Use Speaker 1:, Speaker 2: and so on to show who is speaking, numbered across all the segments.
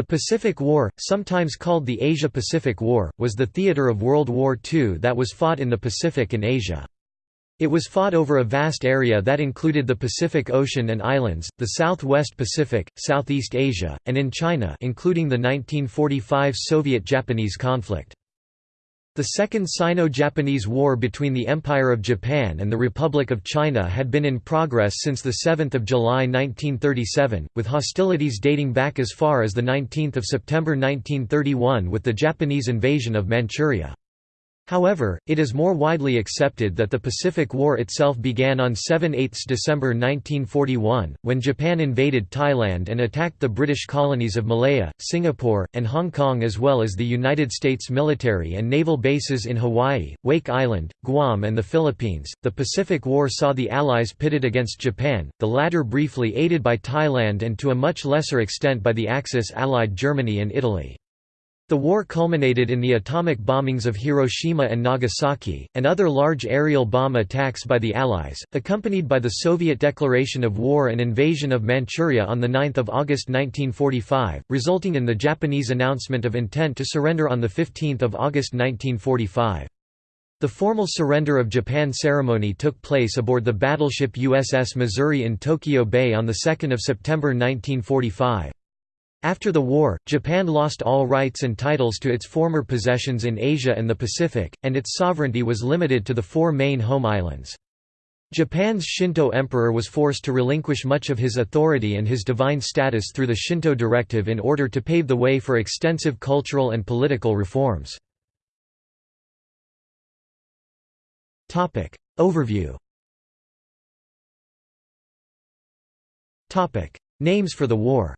Speaker 1: The Pacific War, sometimes called the Asia-Pacific War, was the theater of World War II that was fought in the Pacific and Asia. It was fought over a vast area that included the Pacific Ocean and islands, the Southwest Pacific, Southeast Asia, and in China including the 1945 Soviet-Japanese conflict. The Second Sino-Japanese War between the Empire of Japan and the Republic of China had been in progress since 7 July 1937, with hostilities dating back as far as 19 September 1931 with the Japanese invasion of Manchuria. However, it is more widely accepted that the Pacific War itself began on 7–8 December 1941, when Japan invaded Thailand and attacked the British colonies of Malaya, Singapore, and Hong Kong as well as the United States military and naval bases in Hawaii, Wake Island, Guam and the Philippines. The Pacific War saw the Allies pitted against Japan, the latter briefly aided by Thailand and to a much lesser extent by the Axis allied Germany and Italy. The war culminated in the atomic bombings of Hiroshima and Nagasaki, and other large aerial bomb attacks by the Allies, accompanied by the Soviet declaration of war and invasion of Manchuria on 9 August 1945, resulting in the Japanese announcement of intent to surrender on 15 August 1945. The formal surrender of Japan ceremony took place aboard the battleship USS Missouri in Tokyo Bay on 2 September 1945. After the war, Japan lost all rights and titles to its former possessions in Asia and the Pacific, and its sovereignty was limited to the four main home islands. Japan's Shinto emperor was forced to relinquish much of his authority and his divine status through the Shinto directive in order to pave the way for extensive cultural and political reforms. Overview Names for the war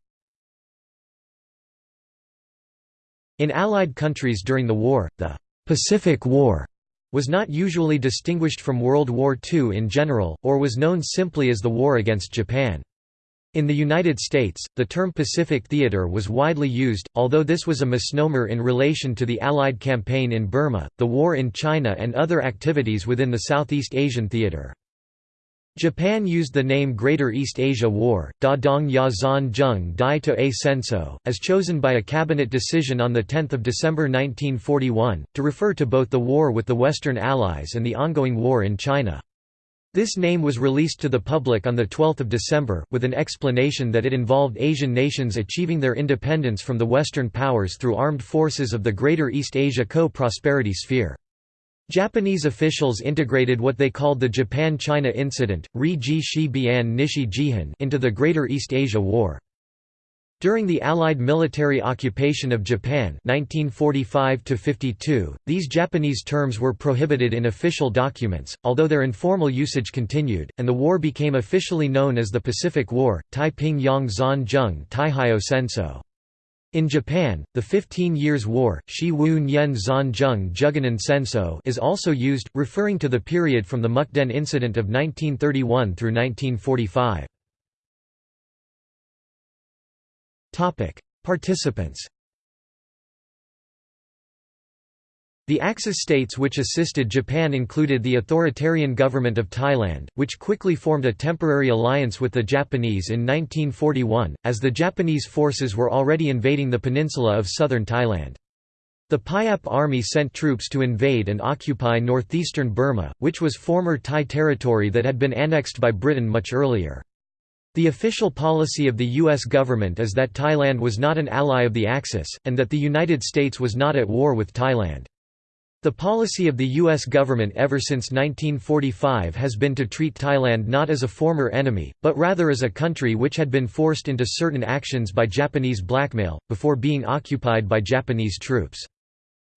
Speaker 1: In Allied countries during the war, the «Pacific War» was not usually distinguished from World War II in general, or was known simply as the war against Japan. In the United States, the term Pacific Theater was widely used, although this was a misnomer in relation to the Allied campaign in Burma, the war in China and other activities within the Southeast Asian theater. Japan used the name Greater East Asia War, Da Dong Ya Zan Zheng Dai to A Senso, as chosen by a cabinet decision on 10 December 1941, to refer to both the war with the Western Allies and the ongoing war in China. This name was released to the public on 12 December, with an explanation that it involved Asian nations achieving their independence from the Western powers through armed forces of the Greater East Asia Co-Prosperity Sphere. Japanese officials integrated what they called the Japan-China Incident into the Greater East Asia War. During the Allied military occupation of Japan 1945 these Japanese terms were prohibited in official documents, although their informal usage continued, and the war became officially known as the Pacific War, Taiping Yang Zan Zheng Taihyo Senso. In Japan, the Fifteen Years' War Shi Wu Nyen Zan Zheng Juganan Senso is also used, referring to the period from the Mukden Incident of 1931 through 1945. Participants The Axis states which assisted Japan included the authoritarian government of Thailand, which quickly formed a temporary alliance with the Japanese in 1941, as the Japanese forces were already invading the peninsula of southern Thailand. The Payap army sent troops to invade and occupy northeastern Burma, which was former Thai territory that had been annexed by Britain much earlier. The official policy of the U.S. government is that Thailand was not an ally of the Axis, and that the United States was not at war with Thailand. The policy of the U.S. government ever since 1945 has been to treat Thailand not as a former enemy, but rather as a country which had been forced into certain actions by Japanese blackmail, before being occupied by Japanese troops.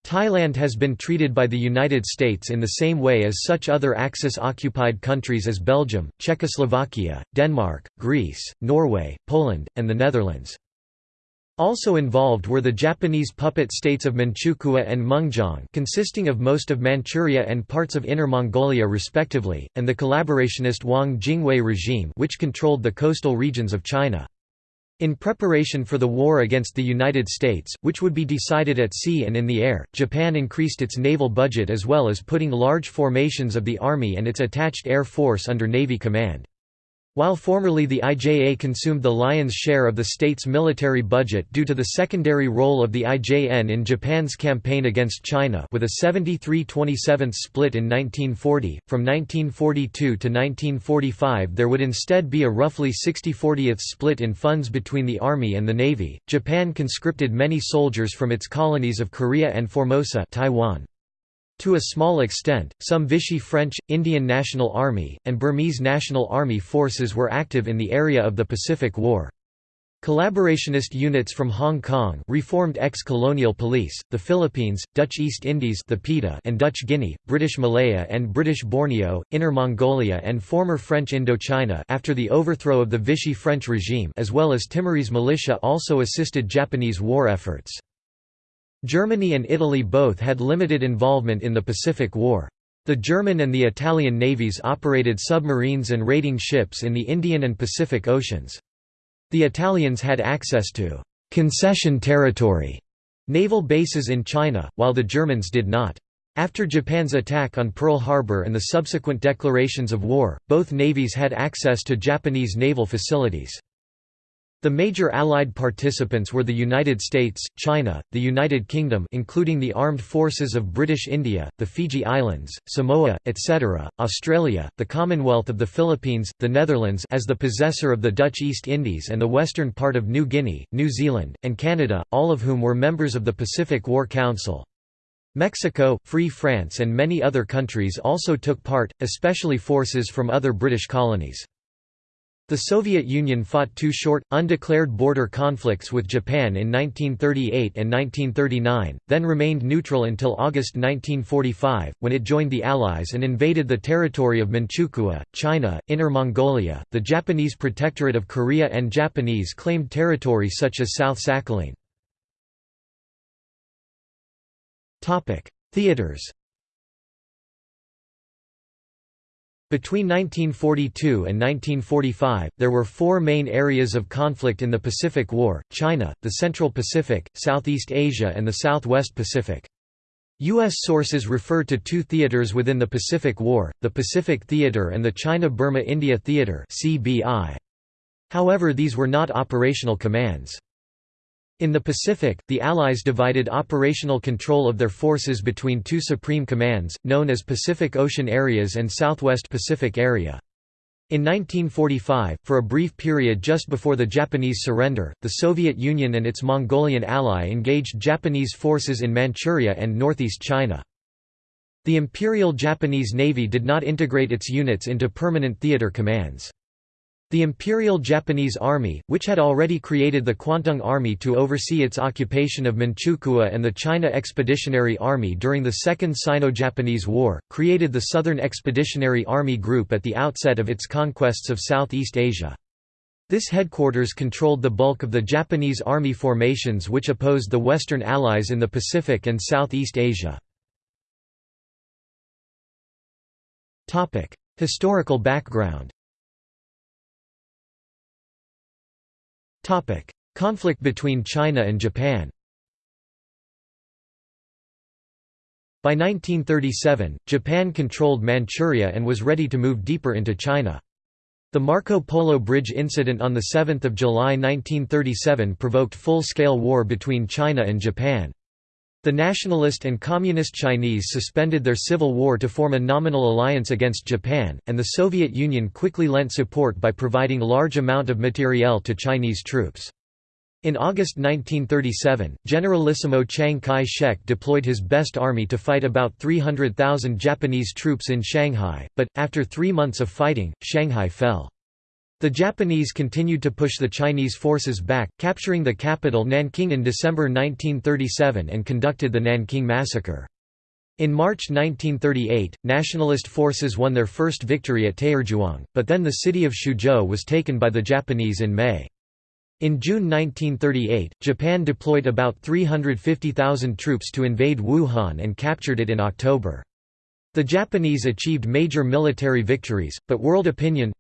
Speaker 1: Thailand has been treated by the United States in the same way as such other Axis-occupied countries as Belgium, Czechoslovakia, Denmark, Greece, Norway, Poland, and the Netherlands. Also involved were the Japanese puppet states of Manchukuo and Mengjiang consisting of most of Manchuria and parts of Inner Mongolia respectively, and the collaborationist Wang Jingwei regime which controlled the coastal regions of China. In preparation for the war against the United States, which would be decided at sea and in the air, Japan increased its naval budget as well as putting large formations of the Army and its attached Air Force under Navy command. While formerly the IJA consumed the lion's share of the state's military budget due to the secondary role of the IJN in Japan's campaign against China with a 73-27 split in 1940, from 1942 to 1945 there would instead be a roughly 60-40th split in funds between the Army and the Navy. Japan conscripted many soldiers from its colonies of Korea and Formosa Taiwan. To a small extent, some Vichy French, Indian National Army, and Burmese National Army forces were active in the area of the Pacific War. Collaborationist units from Hong Kong reformed ex-colonial police, the Philippines, Dutch East Indies the PETA and Dutch Guinea, British Malaya and British Borneo, Inner Mongolia and former French Indochina after the overthrow of the Vichy French regime as well as Timorese militia also assisted Japanese war efforts. Germany and Italy both had limited involvement in the Pacific War. The German and the Italian navies operated submarines and raiding ships in the Indian and Pacific Oceans. The Italians had access to «concession territory» naval bases in China, while the Germans did not. After Japan's attack on Pearl Harbor and the subsequent declarations of war, both navies had access to Japanese naval facilities. The major Allied participants were the United States, China, the United Kingdom including the armed forces of British India, the Fiji Islands, Samoa, etc., Australia, the Commonwealth of the Philippines, the Netherlands as the possessor of the Dutch East Indies and the western part of New Guinea, New Zealand, and Canada, all of whom were members of the Pacific War Council. Mexico, Free France and many other countries also took part, especially forces from other British colonies. The Soviet Union fought two short, undeclared border conflicts with Japan in 1938 and 1939, then remained neutral until August 1945, when it joined the Allies and invaded the territory of Manchukuo, China, Inner Mongolia, the Japanese Protectorate of Korea and Japanese claimed territory such as South Sakhalin. Theaters Between 1942 and 1945, there were four main areas of conflict in the Pacific War, China, the Central Pacific, Southeast Asia and the Southwest Pacific. U.S. sources refer to two theaters within the Pacific War, the Pacific Theater and the China-Burma-India Theater However these were not operational commands. In the Pacific, the Allies divided operational control of their forces between two supreme commands, known as Pacific Ocean Areas and Southwest Pacific Area. In 1945, for a brief period just before the Japanese surrender, the Soviet Union and its Mongolian ally engaged Japanese forces in Manchuria and northeast China. The Imperial Japanese Navy did not integrate its units into permanent theater commands. The Imperial Japanese Army, which had already created the Kwantung Army to oversee its occupation of Manchukuo and the China Expeditionary Army during the Second Sino-Japanese War, created the Southern Expeditionary Army Group at the outset of its conquests of Southeast Asia. This headquarters controlled the bulk of the Japanese army formations which opposed the Western Allies in the Pacific and Southeast Asia. Historical background Conflict between China and Japan By 1937, Japan controlled Manchuria and was ready to move deeper into China. The Marco Polo Bridge incident on 7 July 1937 provoked full-scale war between China and Japan. The nationalist and communist Chinese suspended their civil war to form a nominal alliance against Japan, and the Soviet Union quickly lent support by providing large amount of materiel to Chinese troops. In August 1937, Generalissimo Chiang Kai-shek deployed his best army to fight about 300,000 Japanese troops in Shanghai, but, after three months of fighting, Shanghai fell. The Japanese continued to push the Chinese forces back, capturing the capital Nanking in December 1937 and conducted the Nanking Massacre. In March 1938, nationalist forces won their first victory at Taierzhuang, but then the city of Xuzhou was taken by the Japanese in May. In June 1938, Japan deployed about 350,000 troops to invade Wuhan and captured it in October. The Japanese achieved major military victories, but world opinion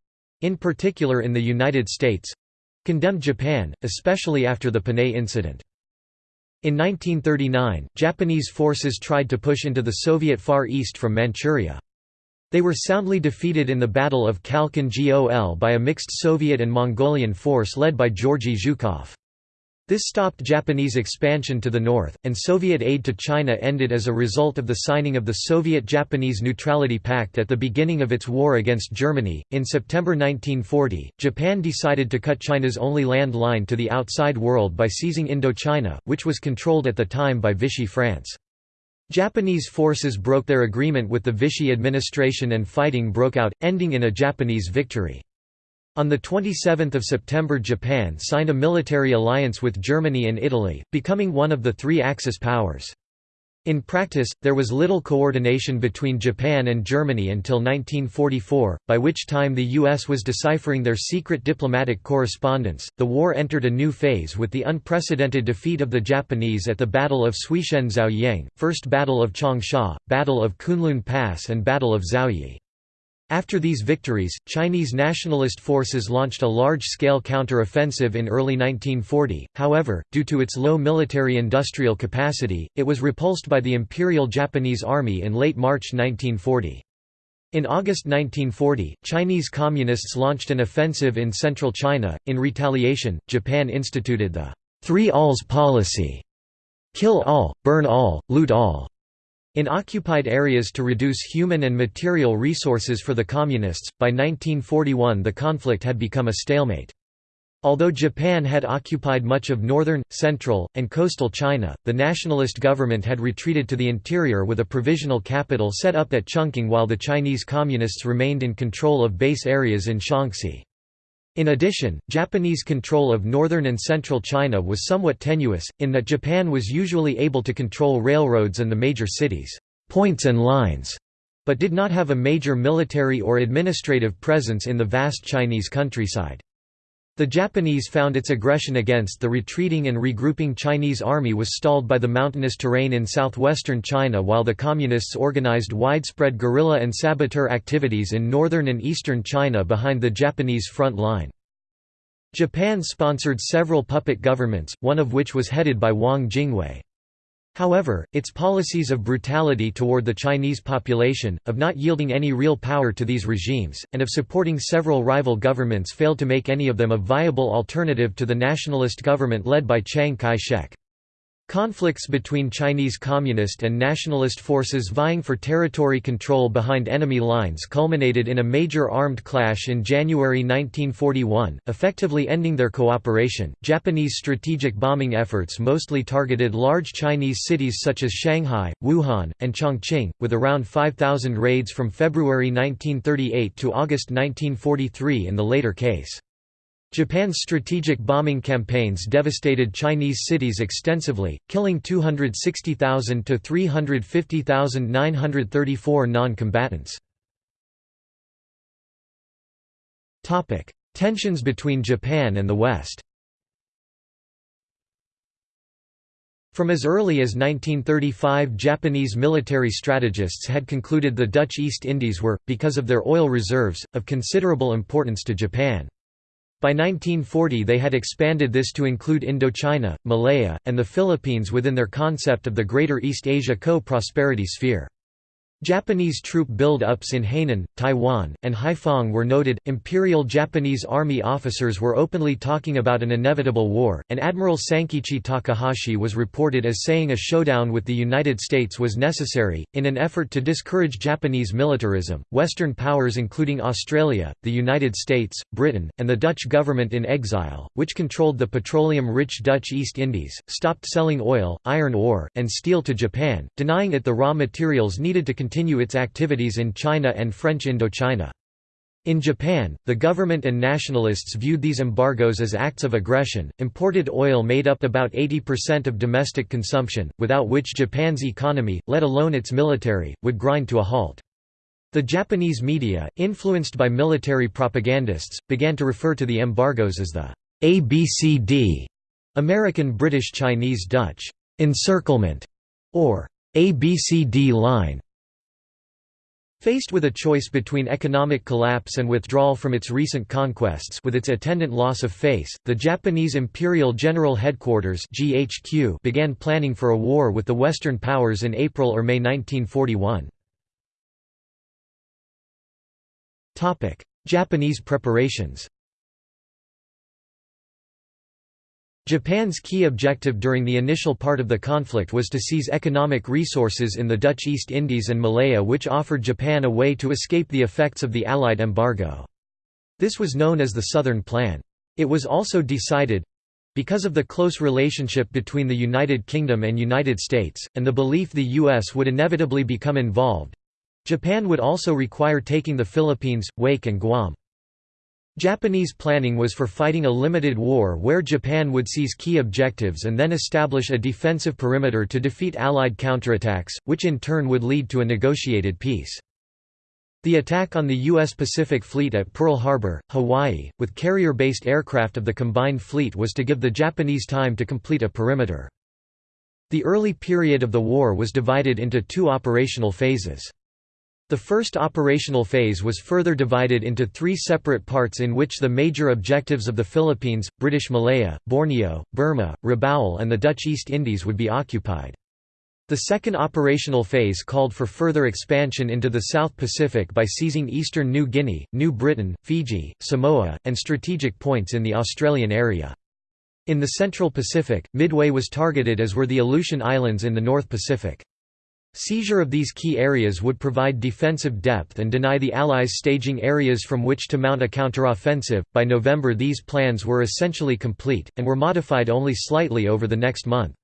Speaker 1: in particular in the United States—condemned Japan, especially after the Panay incident. In 1939, Japanese forces tried to push into the Soviet Far East from Manchuria. They were soundly defeated in the Battle of Khalkhin Gol by a mixed Soviet and Mongolian force led by Georgy Zhukov. This stopped Japanese expansion to the north, and Soviet aid to China ended as a result of the signing of the Soviet Japanese Neutrality Pact at the beginning of its war against Germany. In September 1940, Japan decided to cut China's only land line to the outside world by seizing Indochina, which was controlled at the time by Vichy France. Japanese forces broke their agreement with the Vichy administration and fighting broke out, ending in a Japanese victory. On 27 September Japan signed a military alliance with Germany and Italy, becoming one of the three Axis powers. In practice, there was little coordination between Japan and Germany until 1944, by which time the U.S. was deciphering their secret diplomatic correspondence. The war entered a new phase with the unprecedented defeat of the Japanese at the Battle of Suixian Zaoyang, First Battle of Changsha, Battle of Kunlun Pass, and Battle of Zaoyi. After these victories, Chinese nationalist forces launched a large-scale counter-offensive in early 1940, however, due to its low military-industrial capacity, it was repulsed by the Imperial Japanese Army in late March 1940. In August 1940, Chinese Communists launched an offensive in central China. In retaliation, Japan instituted the Three Alls policy kill all, burn all, loot all in occupied areas to reduce human and material resources for the Communists. By 1941, the conflict had become a stalemate. Although Japan had occupied much of northern, central, and coastal China, the nationalist government had retreated to the interior with a provisional capital set up at Chungking while the Chinese Communists remained in control of base areas in Shaanxi. In addition, Japanese control of northern and central China was somewhat tenuous, in that Japan was usually able to control railroads and the major cities' points and lines, but did not have a major military or administrative presence in the vast Chinese countryside. The Japanese found its aggression against the retreating and regrouping Chinese army was stalled by the mountainous terrain in southwestern China while the Communists organized widespread guerrilla and saboteur activities in northern and eastern China behind the Japanese front line. Japan sponsored several puppet governments, one of which was headed by Wang Jingwei. However, its policies of brutality toward the Chinese population, of not yielding any real power to these regimes, and of supporting several rival governments failed to make any of them a viable alternative to the nationalist government led by Chiang Kai-shek. Conflicts between Chinese Communist and nationalist forces vying for territory control behind enemy lines culminated in a major armed clash in January 1941, effectively ending their cooperation. Japanese strategic bombing efforts mostly targeted large Chinese cities such as Shanghai, Wuhan, and Chongqing, with around 5,000 raids from February 1938 to August 1943 in the later case. Japan's strategic bombing campaigns devastated Chinese cities extensively, killing 260,000 to 350,934 non-combatants. Topic: Tensions between Japan and the West From as early as 1935 Japanese military strategists had concluded the Dutch East Indies were, because of their oil reserves, of considerable importance to Japan. By 1940 they had expanded this to include Indochina, Malaya, and the Philippines within their concept of the Greater East Asia Co-Prosperity Sphere. Japanese troop build-ups in Hainan, Taiwan, and Haiphong were noted. Imperial Japanese Army officers were openly talking about an inevitable war, and Admiral Sankichi Takahashi was reported as saying a showdown with the United States was necessary. In an effort to discourage Japanese militarism, Western powers including Australia, the United States, Britain, and the Dutch government in exile, which controlled the petroleum-rich Dutch East Indies, stopped selling oil, iron ore, and steel to Japan, denying it the raw materials needed to continue its activities in China and French Indochina. In Japan, the government and nationalists viewed these embargoes as acts of aggression. Imported oil made up about 80% of domestic consumption, without which Japan's economy, let alone its military, would grind to a halt. The Japanese media, influenced by military propagandists, began to refer to the embargoes as the ABCD American British Chinese Dutch encirclement or ABCD line. Faced with a choice between economic collapse and withdrawal from its recent conquests with its attendant loss of face, the Japanese Imperial General Headquarters GHQ began planning for a war with the Western powers in April or May 1941. Japanese preparations Japan's key objective during the initial part of the conflict was to seize economic resources in the Dutch East Indies and Malaya which offered Japan a way to escape the effects of the Allied embargo. This was known as the Southern Plan. It was also decided—because of the close relationship between the United Kingdom and United States, and the belief the U.S. would inevitably become involved—Japan would also require taking the Philippines, Wake and Guam. Japanese planning was for fighting a limited war where Japan would seize key objectives and then establish a defensive perimeter to defeat Allied counterattacks, which in turn would lead to a negotiated peace. The attack on the U.S. Pacific Fleet at Pearl Harbor, Hawaii, with carrier-based aircraft of the combined fleet was to give the Japanese time to complete a perimeter. The early period of the war was divided into two operational phases. The first operational phase was further divided into three separate parts in which the major objectives of the Philippines, British Malaya, Borneo, Burma, Rabaul and the Dutch East Indies would be occupied. The second operational phase called for further expansion into the South Pacific by seizing eastern New Guinea, New Britain, Fiji, Samoa, and strategic points in the Australian area. In the Central Pacific, Midway was targeted as were the Aleutian Islands in the North Pacific. Seizure of these key areas would provide defensive depth and deny the Allies staging areas from which to mount a counteroffensive. By November, these plans were essentially complete, and were modified only slightly over the next month.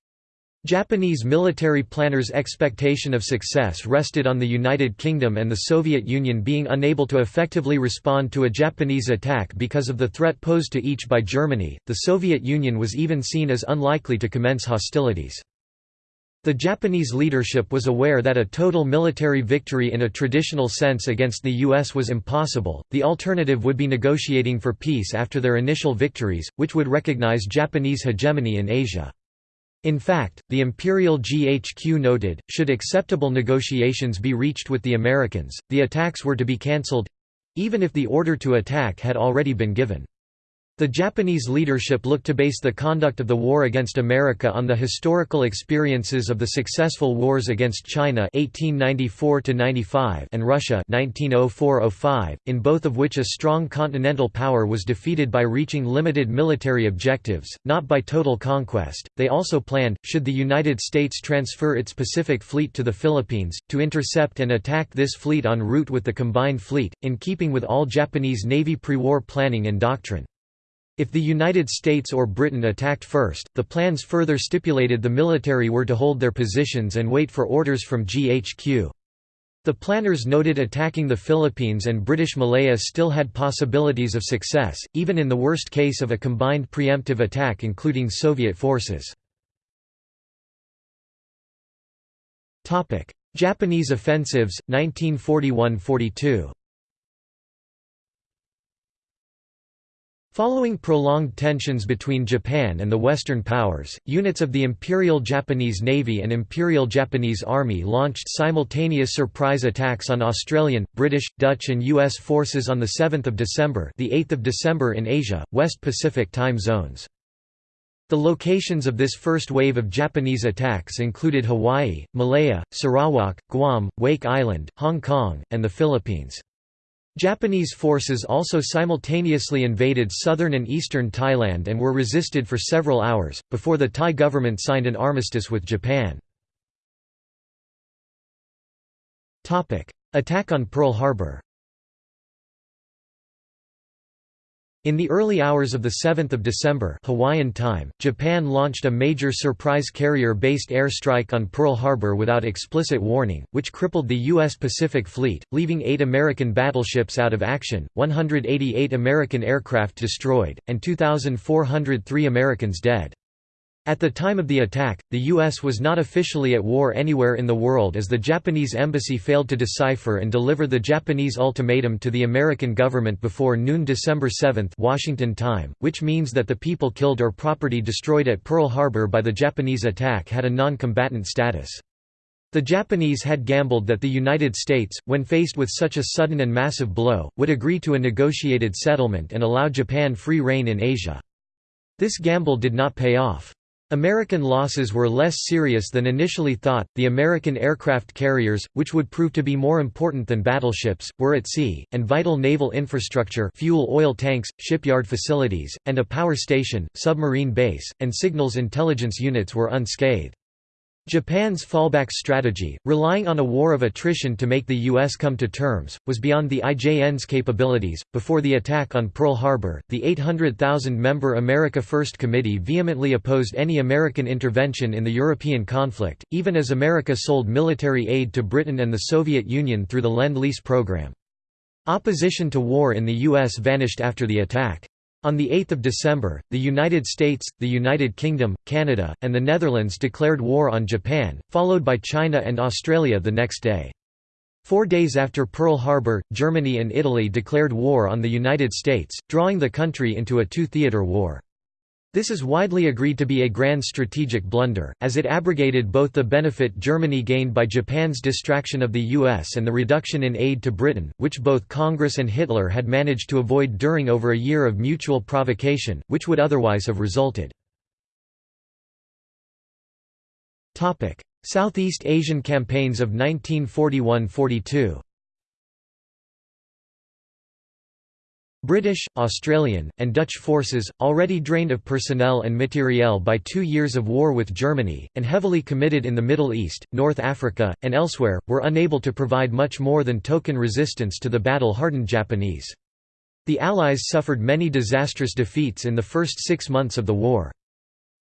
Speaker 1: Japanese military planners' expectation of success rested on the United Kingdom and the Soviet Union being unable to effectively respond to a Japanese attack because of the threat posed to each by Germany. The Soviet Union was even seen as unlikely to commence hostilities. The Japanese leadership was aware that a total military victory in a traditional sense against the US was impossible, the alternative would be negotiating for peace after their initial victories, which would recognize Japanese hegemony in Asia. In fact, the Imperial GHQ noted, should acceptable negotiations be reached with the Americans, the attacks were to be cancelled—even if the order to attack had already been given. The Japanese leadership looked to base the conduct of the war against America on the historical experiences of the successful wars against China 1894 and Russia 1904 in both of which a strong continental power was defeated by reaching limited military objectives, not by total conquest. They also planned, should the United States transfer its Pacific Fleet to the Philippines, to intercept and attack this fleet en route with the combined fleet, in keeping with all Japanese Navy pre-war planning and doctrine. If the United States or Britain attacked first, the plans further stipulated the military were to hold their positions and wait for orders from GHQ. The planners noted attacking the Philippines and British Malaya still had possibilities of success, even in the worst case of a combined preemptive attack including Soviet forces. Japanese offensives, 1941–42 Following prolonged tensions between Japan and the Western powers, units of the Imperial Japanese Navy and Imperial Japanese Army launched simultaneous surprise attacks on Australian, British, Dutch and US forces on 7 December the 8th of December in Asia, West Pacific time zones. The locations of this first wave of Japanese attacks included Hawaii, Malaya, Sarawak, Guam, Wake Island, Hong Kong, and the Philippines. Japanese forces also simultaneously invaded southern and eastern Thailand and were resisted for several hours, before the Thai government signed an armistice with Japan. Attack on Pearl Harbor In the early hours of 7 December Hawaiian time, Japan launched a major surprise carrier-based airstrike on Pearl Harbor without explicit warning, which crippled the U.S. Pacific Fleet, leaving eight American battleships out of action, 188 American aircraft destroyed, and 2,403 Americans dead. At the time of the attack, the U.S. was not officially at war anywhere in the world as the Japanese embassy failed to decipher and deliver the Japanese ultimatum to the American government before noon December 7 Washington time, which means that the people killed or property destroyed at Pearl Harbor by the Japanese attack had a non-combatant status. The Japanese had gambled that the United States, when faced with such a sudden and massive blow, would agree to a negotiated settlement and allow Japan free rein in Asia. This gamble did not pay off. American losses were less serious than initially thought. The American aircraft carriers, which would prove to be more important than battleships, were at sea, and vital naval infrastructure fuel oil tanks, shipyard facilities, and a power station, submarine base, and signals intelligence units were unscathed. Japan's fallback strategy, relying on a war of attrition to make the U.S. come to terms, was beyond the IJN's capabilities. Before the attack on Pearl Harbor, the 800,000 member America First Committee vehemently opposed any American intervention in the European conflict, even as America sold military aid to Britain and the Soviet Union through the Lend Lease program. Opposition to war in the U.S. vanished after the attack. On 8 December, the United States, the United Kingdom, Canada, and the Netherlands declared war on Japan, followed by China and Australia the next day. Four days after Pearl Harbor, Germany and Italy declared war on the United States, drawing the country into a two-theater war. This is widely agreed to be a grand strategic blunder, as it abrogated both the benefit Germany gained by Japan's distraction of the US and the reduction in aid to Britain, which both Congress and Hitler had managed to avoid during over a year of mutual provocation, which would otherwise have resulted. Southeast Asian campaigns of 1941–42 British, Australian, and Dutch forces, already drained of personnel and materiel by two years of war with Germany, and heavily committed in the Middle East, North Africa, and elsewhere, were unable to provide much more than token resistance to the battle-hardened Japanese. The Allies suffered many disastrous defeats in the first six months of the war.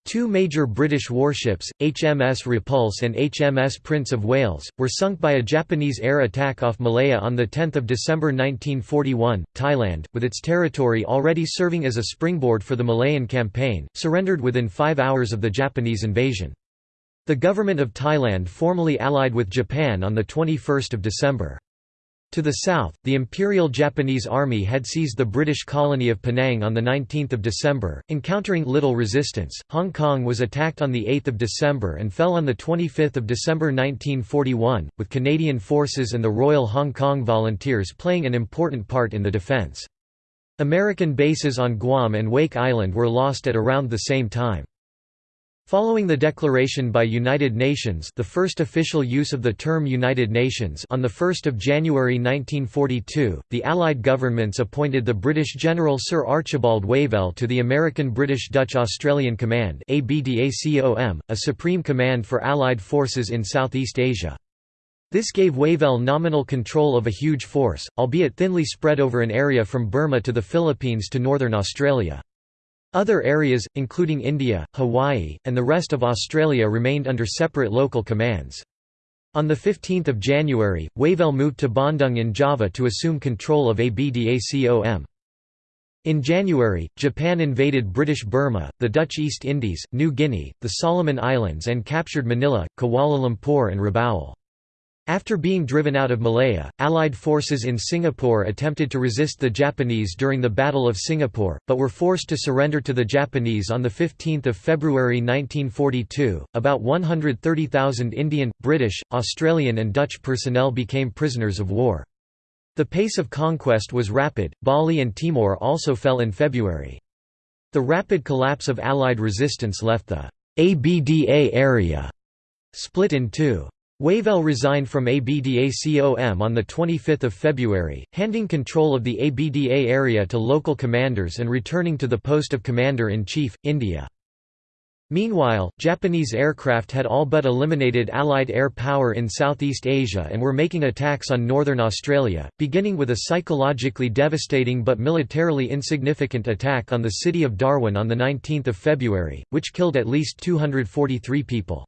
Speaker 1: Two major British warships, HMS Repulse and HMS Prince of Wales, were sunk by a Japanese air attack off Malaya on 10 December 1941. Thailand, with its territory already serving as a springboard for the Malayan campaign, surrendered within five hours of the Japanese invasion. The government of Thailand formally allied with Japan on 21 December. To the south, the Imperial Japanese Army had seized the British colony of Penang on 19 December, encountering little resistance. Hong Kong was attacked on 8 December and fell on 25 December 1941, with Canadian forces and the Royal Hong Kong Volunteers playing an important part in the defence. American bases on Guam and Wake Island were lost at around the same time. Following the declaration by United Nations the first official use of the term United Nations on 1 January 1942, the Allied governments appointed the British General Sir Archibald Wavell to the American British Dutch Australian Command a supreme command for Allied forces in Southeast Asia. This gave Wavell nominal control of a huge force, albeit thinly spread over an area from Burma to the Philippines to northern Australia. Other areas, including India, Hawaii, and the rest of Australia remained under separate local commands. On 15 January, Wavell moved to Bandung in Java to assume control of ABDACOM. In January, Japan invaded British Burma, the Dutch East Indies, New Guinea, the Solomon Islands and captured Manila, Kuala Lumpur and Rabaul. After being driven out of Malaya, Allied forces in Singapore attempted to resist the Japanese during the Battle of Singapore, but were forced to surrender to the Japanese on 15 February 1942. About 130,000 Indian, British, Australian, and Dutch personnel became prisoners of war. The pace of conquest was rapid, Bali and Timor also fell in February. The rapid collapse of Allied resistance left the ABDA area split in two. Wavell resigned from ABDACOM on 25 February, handing control of the ABDA area to local commanders and returning to the post of Commander-in-Chief, India. Meanwhile, Japanese aircraft had all but eliminated Allied air power in Southeast Asia and were making attacks on northern Australia, beginning with a psychologically devastating but militarily insignificant attack on the city of Darwin on 19 February, which killed at least 243 people.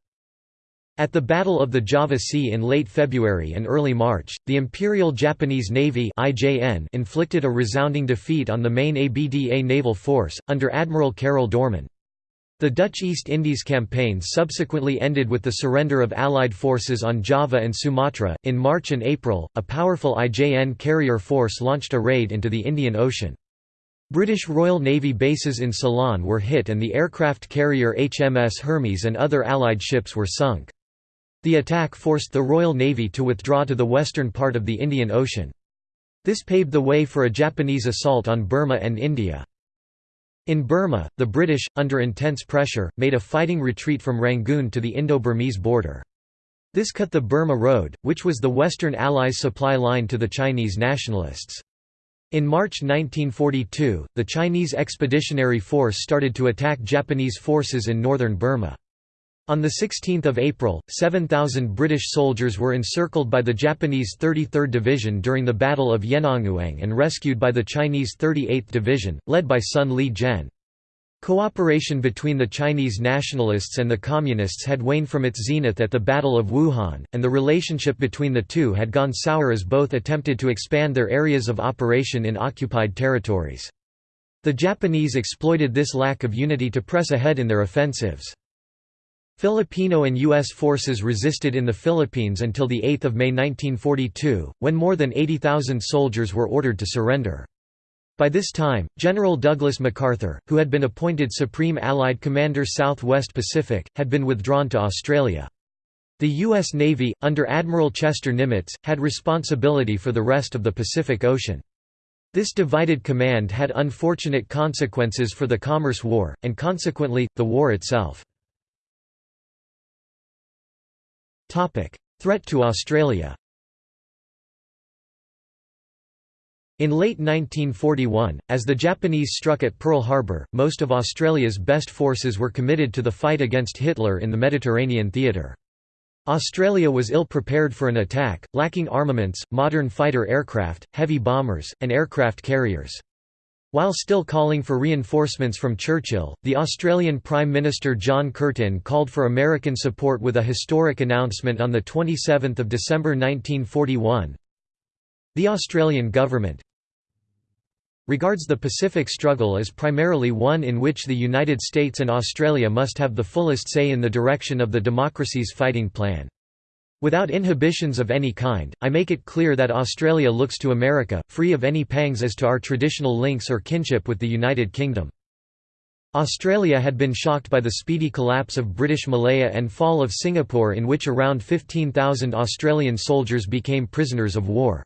Speaker 1: At the Battle of the Java Sea in late February and early March, the Imperial Japanese Navy IJN inflicted a resounding defeat on the main ABDA naval force, under Admiral Karel Doorman. The Dutch East Indies campaign subsequently ended with the surrender of Allied forces on Java and Sumatra. In March and April, a powerful IJN carrier force launched a raid into the Indian Ocean. British Royal Navy bases in Ceylon were hit and the aircraft carrier HMS Hermes and other Allied ships were sunk. The attack forced the Royal Navy to withdraw to the western part of the Indian Ocean. This paved the way for a Japanese assault on Burma and India. In Burma, the British, under intense pressure, made a fighting retreat from Rangoon to the Indo-Burmese border. This cut the Burma Road, which was the Western Allies' supply line to the Chinese nationalists. In March 1942, the Chinese Expeditionary Force started to attack Japanese forces in northern Burma. On 16 April, 7,000 British soldiers were encircled by the Japanese 33rd Division during the Battle of Yenangyaung and rescued by the Chinese 38th Division, led by Sun Li-jen. Cooperation between the Chinese nationalists and the Communists had waned from its zenith at the Battle of Wuhan, and the relationship between the two had gone sour as both attempted to expand their areas of operation in occupied territories. The Japanese exploited this lack of unity to press ahead in their offensives. Filipino and U.S. forces resisted in the Philippines until 8 May 1942, when more than 80,000 soldiers were ordered to surrender. By this time, General Douglas MacArthur, who had been appointed Supreme Allied Commander Southwest Pacific, had been withdrawn to Australia. The U.S. Navy, under Admiral Chester Nimitz, had responsibility for the rest of the Pacific Ocean. This divided command had unfortunate consequences for the Commerce War, and consequently, the war itself. Threat to Australia In late 1941, as the Japanese struck at Pearl Harbor, most of Australia's best forces were committed to the fight against Hitler in the Mediterranean theatre. Australia was ill-prepared for an attack, lacking armaments, modern fighter aircraft, heavy bombers, and aircraft carriers. While still calling for reinforcements from Churchill, the Australian Prime Minister John Curtin called for American support with a historic announcement on 27 December 1941. The Australian government, regards the Pacific struggle as primarily one in which the United States and Australia must have the fullest say in the direction of the democracy's fighting plan. Without inhibitions of any kind, I make it clear that Australia looks to America, free of any pangs as to our traditional links or kinship with the United Kingdom. Australia had been shocked by the speedy collapse of British Malaya and fall of Singapore in which around 15,000 Australian soldiers became prisoners of war.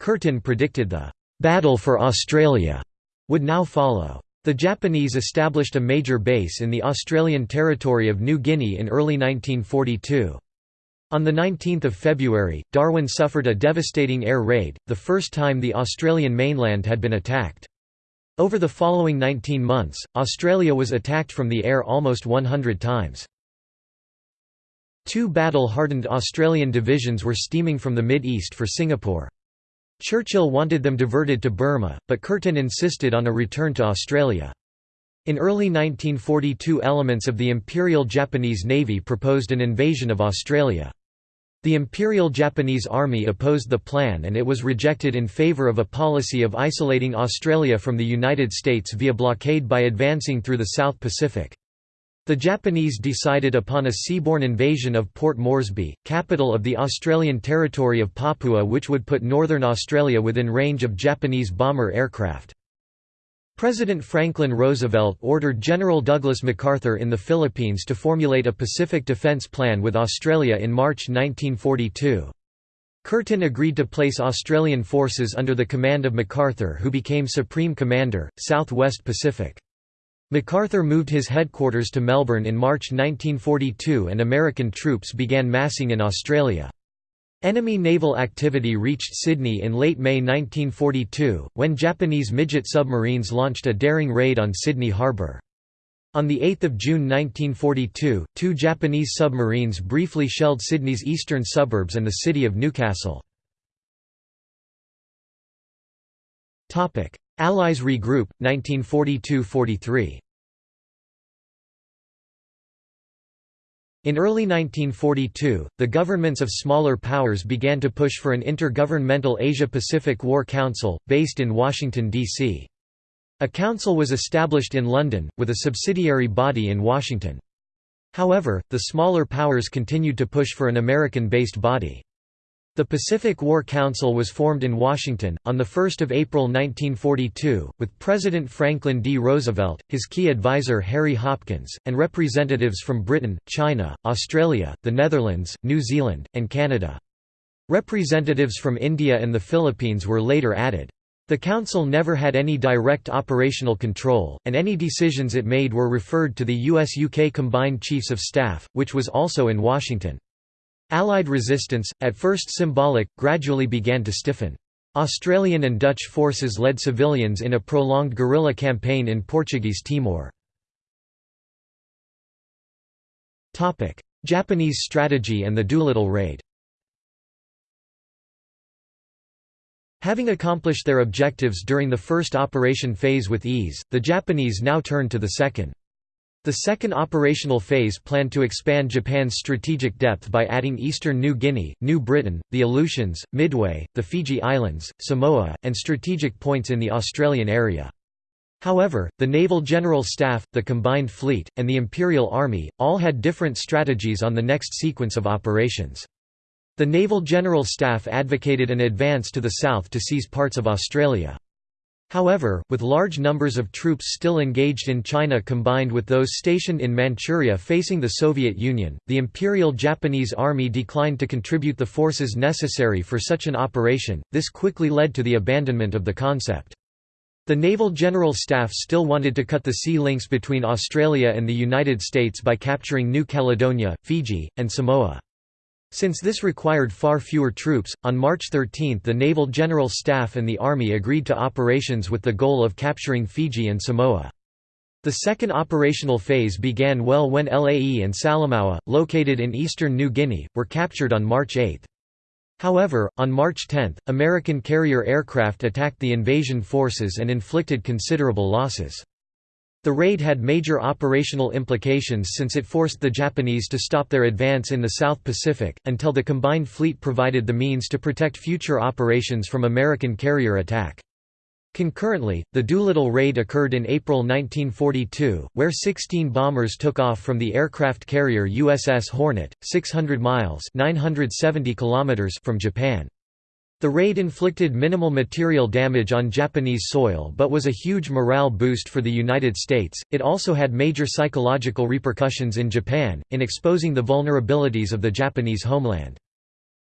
Speaker 1: Curtin predicted the Battle for Australia would now follow. The Japanese established a major base in the Australian territory of New Guinea in early 1942. On 19 February, Darwin suffered a devastating air raid, the first time the Australian mainland had been attacked. Over the following 19 months, Australia was attacked from the air almost 100 times. Two battle-hardened Australian divisions were steaming from the Mid-East for Singapore. Churchill wanted them diverted to Burma, but Curtin insisted on a return to Australia. In early 1942 elements of the Imperial Japanese Navy proposed an invasion of Australia. The Imperial Japanese Army opposed the plan and it was rejected in favour of a policy of isolating Australia from the United States via blockade by advancing through the South Pacific. The Japanese decided upon a seaborne invasion of Port Moresby, capital of the Australian territory of Papua which would put northern Australia within range of Japanese bomber aircraft. President Franklin Roosevelt ordered General Douglas MacArthur in the Philippines to formulate a Pacific Defense Plan with Australia in March 1942. Curtin agreed to place Australian forces under the command of MacArthur who became Supreme Commander, Southwest Pacific. MacArthur moved his headquarters to Melbourne in March 1942 and American troops began massing in Australia. Enemy naval activity reached Sydney in late May 1942, when Japanese midget submarines launched a daring raid on Sydney Harbour. On 8 June 1942, two Japanese submarines briefly shelled Sydney's eastern suburbs and the city of Newcastle. Allies regroup, 1942–43 In early 1942, the governments of smaller powers began to push for an intergovernmental Asia-Pacific War Council, based in Washington, D.C. A council was established in London, with a subsidiary body in Washington. However, the smaller powers continued to push for an American-based body. The Pacific War Council was formed in Washington, on 1 April 1942, with President Franklin D. Roosevelt, his key advisor Harry Hopkins, and representatives from Britain, China, Australia, the Netherlands, New Zealand, and Canada. Representatives from India and the Philippines were later added. The Council never had any direct operational control, and any decisions it made were referred to the US-UK Combined Chiefs of Staff, which was also in Washington. Allied resistance, at first symbolic, gradually began to stiffen. Australian and Dutch forces led civilians in a prolonged guerrilla campaign in Portuguese Timor. Japanese strategy and the Doolittle Raid Having accomplished their objectives during the first operation phase with ease, the Japanese now turned to the second. The second operational phase planned to expand Japan's strategic depth by adding eastern New Guinea, New Britain, the Aleutians, Midway, the Fiji Islands, Samoa, and strategic points in the Australian area. However, the Naval General Staff, the Combined Fleet, and the Imperial Army, all had different strategies on the next sequence of operations. The Naval General Staff advocated an advance to the south to seize parts of Australia. However, with large numbers of troops still engaged in China combined with those stationed in Manchuria facing the Soviet Union, the Imperial Japanese Army declined to contribute the forces necessary for such an operation, this quickly led to the abandonment of the concept. The Naval General Staff still wanted to cut the sea links between Australia and the United States by capturing New Caledonia, Fiji, and Samoa. Since this required far fewer troops, on March 13 the Naval General Staff and the Army agreed to operations with the goal of capturing Fiji and Samoa. The second operational phase began well when Lae and Salamaua, located in eastern New Guinea, were captured on March 8. However, on March 10, American carrier aircraft attacked the invasion forces and inflicted considerable losses. The raid had major operational implications since it forced the Japanese to stop their advance in the South Pacific, until the combined fleet provided the means to protect future operations from American carrier attack. Concurrently, the Doolittle raid occurred in April 1942, where 16 bombers took off from the aircraft carrier USS Hornet, 600 miles 970 kilometers from Japan. The raid inflicted minimal material damage on Japanese soil but was a huge morale boost for the United States. It also had major psychological repercussions in Japan, in exposing the vulnerabilities of the Japanese homeland.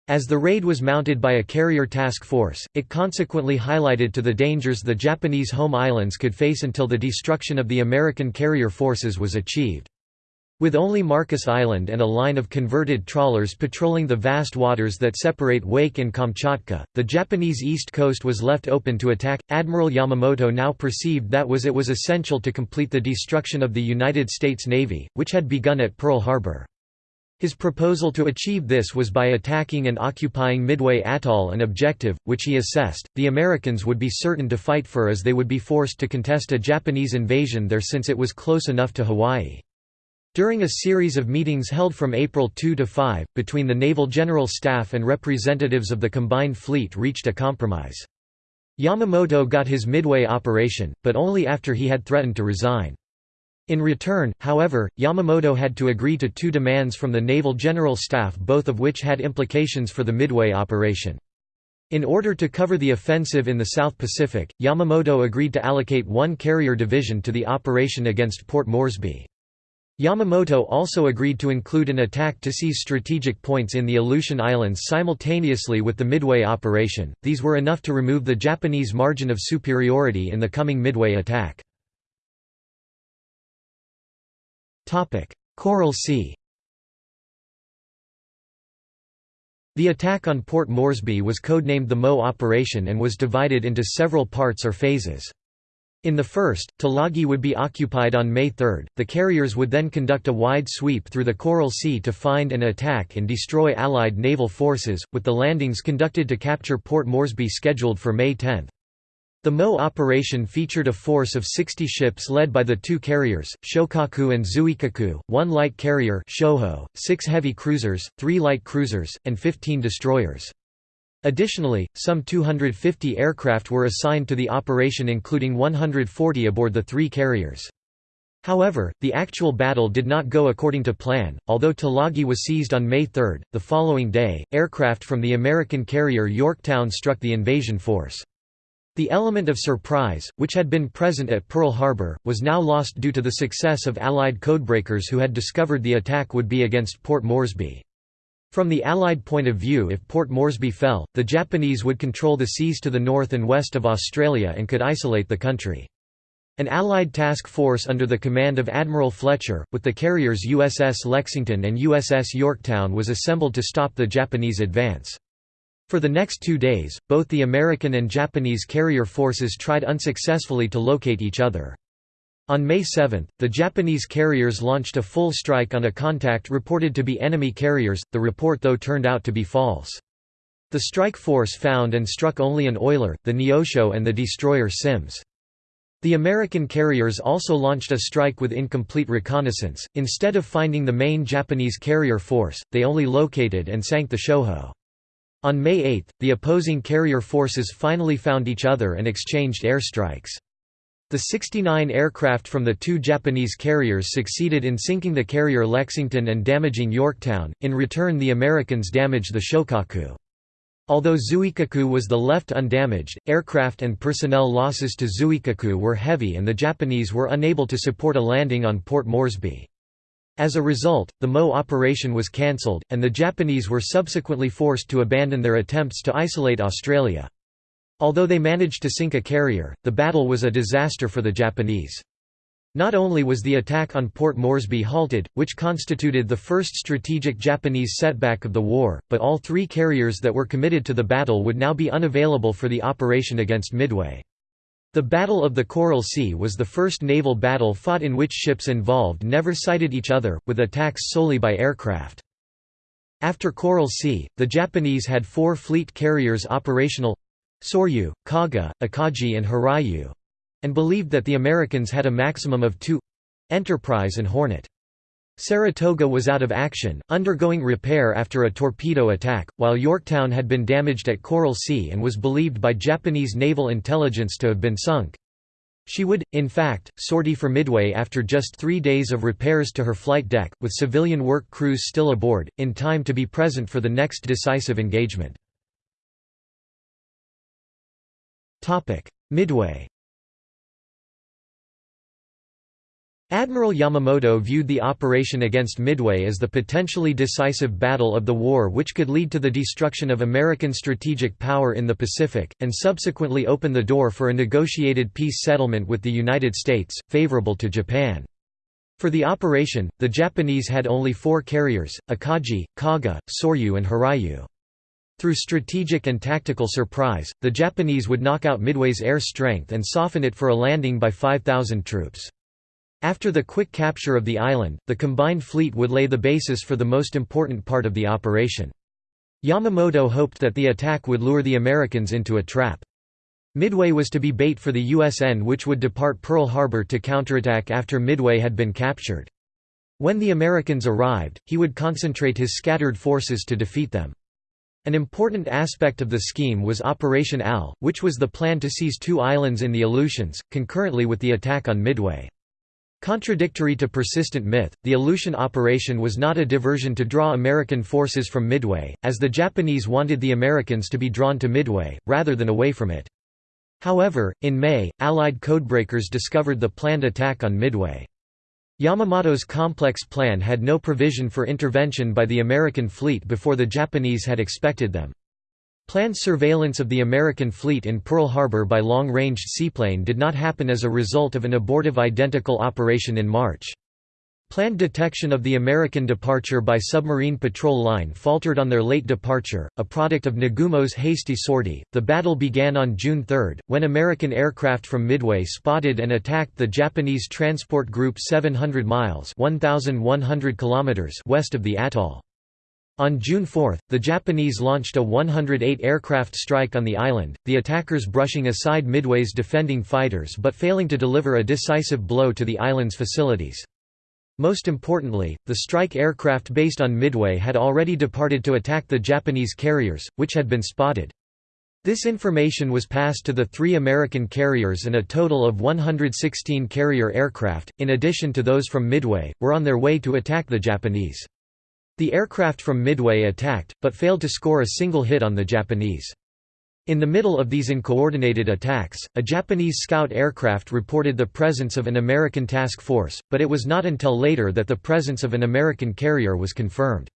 Speaker 1: As the raid was mounted by a carrier task force, it consequently highlighted to the dangers the Japanese home islands could face until the destruction of the American carrier forces was achieved. With only Marcus Island and a line of converted trawlers patrolling the vast waters that separate Wake and Kamchatka, the Japanese east coast was left open to attack. Admiral Yamamoto now perceived that was it was essential to complete the destruction of the United States Navy, which had begun at Pearl Harbor. His proposal to achieve this was by attacking and occupying Midway Atoll an objective, which he assessed, the Americans would be certain to fight for as they would be forced to contest a Japanese invasion there since it was close enough to Hawaii. During a series of meetings held from April 2 to 5, between the Naval General Staff and representatives of the combined fleet reached a compromise. Yamamoto got his Midway operation, but only after he had threatened to resign. In return, however, Yamamoto had to agree to two demands from the Naval General Staff both of which had implications for the Midway operation. In order to cover the offensive in the South Pacific, Yamamoto agreed to allocate one carrier division to the operation against Port Moresby. Yamamoto also agreed to include an attack to seize strategic points in the Aleutian Islands simultaneously with the Midway operation, these were enough to remove the Japanese margin of superiority in the coming Midway attack. Coral Sea The attack on Port Moresby was codenamed the Mo Operation and was divided into several parts or phases. In the first, Tulagi would be occupied on May 3. The carriers would then conduct a wide sweep through the Coral Sea to find and attack and destroy Allied naval forces, with the landings conducted to capture Port Moresby scheduled for May 10. The Mo operation featured a force of 60 ships led by the two carriers, Shokaku and Zuikaku, one light carrier Shoho, six heavy cruisers, three light cruisers, and 15 destroyers. Additionally, some 250 aircraft were assigned to the operation including 140 aboard the three carriers. However, the actual battle did not go according to plan. Although Tulagi was seized on May 3, the following day, aircraft from the American carrier Yorktown struck the invasion force. The element of surprise, which had been present at Pearl Harbor, was now lost due to the success of Allied codebreakers who had discovered the attack would be against Port Moresby. From the Allied point of view if Port Moresby fell, the Japanese would control the seas to the north and west of Australia and could isolate the country. An Allied task force under the command of Admiral Fletcher, with the carriers USS Lexington and USS Yorktown was assembled to stop the Japanese advance. For the next two days, both the American and Japanese carrier forces tried unsuccessfully to locate each other. On May 7, the Japanese carriers launched a full strike on a contact reported to be enemy carriers, the report though turned out to be false. The strike force found and struck only an oiler, the Neosho and the destroyer Sims. The American carriers also launched a strike with incomplete reconnaissance. Instead of finding the main Japanese carrier force, they only located and sank the Shoho. On May 8, the opposing carrier forces finally found each other and exchanged airstrikes. The 69 aircraft from the two Japanese carriers succeeded in sinking the carrier Lexington and damaging Yorktown, in return the Americans damaged the Shokaku. Although Zuikaku was the left undamaged, aircraft and personnel losses to Zuikaku were heavy and the Japanese were unable to support a landing on Port Moresby. As a result, the MO operation was cancelled, and the Japanese were subsequently forced to abandon their attempts to isolate Australia. Although they managed to sink a carrier, the battle was a disaster for the Japanese. Not only was the attack on Port Moresby halted, which constituted the first strategic Japanese setback of the war, but all three carriers that were committed to the battle would now be unavailable for the operation against Midway. The Battle of the Coral Sea was the first naval battle fought in which ships involved never sighted each other, with attacks solely by aircraft. After Coral Sea, the Japanese had four fleet carriers operational Soryu, Kaga, Akagi and Hiryu and believed that the Americans had a maximum of two Enterprise and Hornet. Saratoga was out of action, undergoing repair after a torpedo attack, while Yorktown had been damaged at Coral Sea and was believed by Japanese naval intelligence to have been sunk. She would, in fact, sortie for Midway after just three days of repairs to her flight deck, with civilian work crews still aboard, in time to be present for the next decisive engagement. Midway Admiral Yamamoto viewed the operation against Midway as the potentially decisive battle of the war which could lead to the destruction of American strategic power in the Pacific, and subsequently open the door for a negotiated peace settlement with the United States, favorable to Japan. For the operation, the Japanese had only four carriers, Akagi, Kaga, Soryu and Hiryu. Through strategic and tactical surprise, the Japanese would knock out Midway's air strength and soften it for a landing by 5,000 troops. After the quick capture of the island, the combined fleet would lay the basis for the most important part of the operation. Yamamoto hoped that the attack would lure the Americans into a trap. Midway was to be bait for the USN which would depart Pearl Harbor to counterattack after Midway had been captured. When the Americans arrived, he would concentrate his scattered forces to defeat them. An important aspect of the scheme was Operation AL, which was the plan to seize two islands in the Aleutians, concurrently with the attack on Midway. Contradictory to persistent myth, the Aleutian operation was not a diversion to draw American forces from Midway, as the Japanese wanted the Americans to be drawn to Midway, rather than away from it. However, in May, Allied codebreakers discovered the planned attack on Midway. Yamamoto's complex plan had no provision for intervention by the American fleet before the Japanese had expected them. Planned surveillance of the American fleet in Pearl Harbor by long-ranged seaplane did not happen as a result of an abortive identical operation in March. Planned detection of the American departure by submarine patrol line faltered on their late departure, a product of Nagumo's hasty sortie. The battle began on June 3, when American aircraft from Midway spotted and attacked the Japanese transport group 700 miles (1,100 kilometers) west of the atoll. On June 4, the Japanese launched a 108 aircraft strike on the island, the attackers brushing aside Midway's defending fighters but failing to deliver a decisive blow to the island's facilities. Most importantly, the strike aircraft based on Midway had already departed to attack the Japanese carriers, which had been spotted. This information was passed to the three American carriers and a total of 116 carrier aircraft, in addition to those from Midway, were on their way to attack the Japanese. The aircraft from Midway attacked, but failed to score a single hit on the Japanese. In the middle of these uncoordinated attacks, a Japanese scout aircraft reported the presence of an American task force, but it was not until later that the presence of an American carrier was confirmed.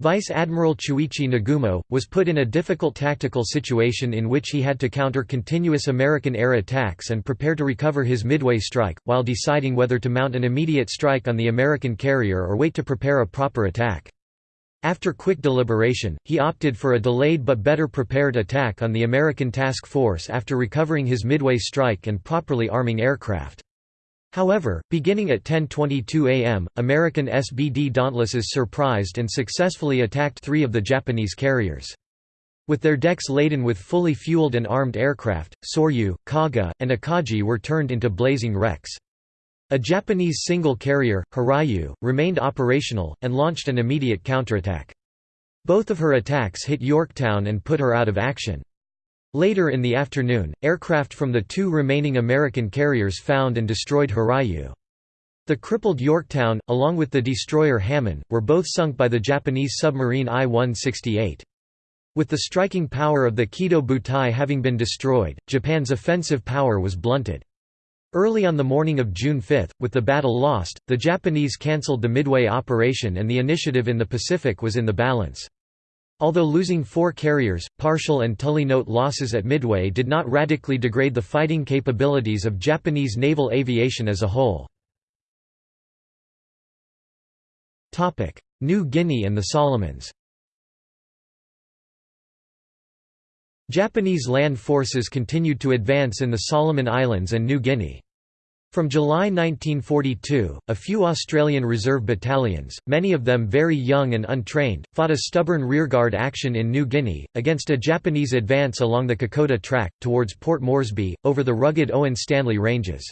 Speaker 1: Vice Admiral Chuichi Nagumo, was put in a difficult tactical situation in which he had to counter continuous American air attacks and prepare to recover his Midway strike, while deciding whether to mount an immediate strike on the American carrier or wait to prepare a proper attack. After quick deliberation, he opted for a delayed but better prepared attack on the American task force after recovering his Midway strike and properly arming aircraft. However, beginning at 10.22 am, American SBD Dauntlesses surprised and successfully attacked three of the Japanese carriers. With their decks laden with fully fueled and armed aircraft, Soryu, Kaga, and Akagi were turned into blazing wrecks. A Japanese single carrier, Hiryu, remained operational, and launched an immediate counterattack. Both of her attacks hit Yorktown and put her out of action. Later in the afternoon, aircraft from the two remaining American carriers found and destroyed Hiryu. The crippled Yorktown, along with the destroyer Hammann, were both sunk by the Japanese submarine I-168. With the striking power of the Kido Butai having been destroyed, Japan's offensive power was blunted. Early on the morning of June 5, with the battle lost, the Japanese cancelled the Midway operation and the initiative in the Pacific was in the balance. Although losing four carriers, Parshall and Tully note losses at Midway did not radically degrade the fighting capabilities of Japanese naval aviation as a whole. New Guinea and the Solomons Japanese land forces continued to advance in the Solomon Islands and New Guinea. From July 1942, a few Australian Reserve battalions, many of them very young and untrained, fought a stubborn rearguard action in New Guinea, against a Japanese advance along the Kokoda Track, towards Port Moresby, over the rugged Owen Stanley Ranges.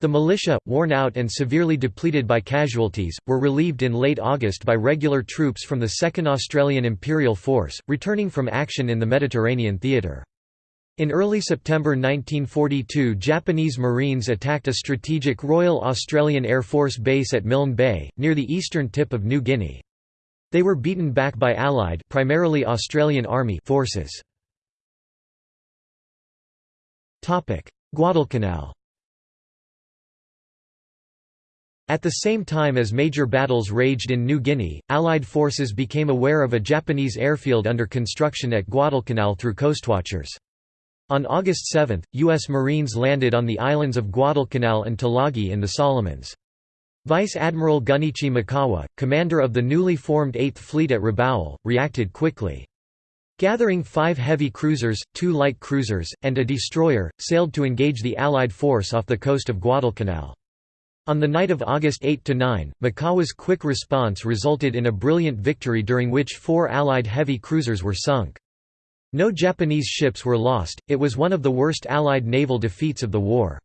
Speaker 1: The militia, worn out and severely depleted by casualties, were relieved in late August by regular troops from the 2nd Australian Imperial Force, returning from action in the Mediterranean theatre. In early September 1942 Japanese Marines attacked a strategic Royal Australian Air Force base at Milne Bay, near the eastern tip of New Guinea. They were beaten back by Allied primarily Australian Army forces. Guadalcanal At the same time as major battles raged in New Guinea, Allied forces became aware of a Japanese airfield under construction at Guadalcanal through coastwatchers. On August 7, U.S. Marines landed on the islands of Guadalcanal and Tulagi in the Solomons. Vice Admiral Gunichi Mikawa, commander of the newly formed 8th Fleet at Rabaul, reacted quickly. Gathering five heavy cruisers, two light cruisers, and a destroyer, sailed to engage the Allied force off the coast of Guadalcanal. On the night of August 8–9, Mikawa's quick response resulted in a brilliant victory during which four Allied heavy cruisers were sunk. No Japanese ships were lost, it was one of the worst Allied naval defeats of the war.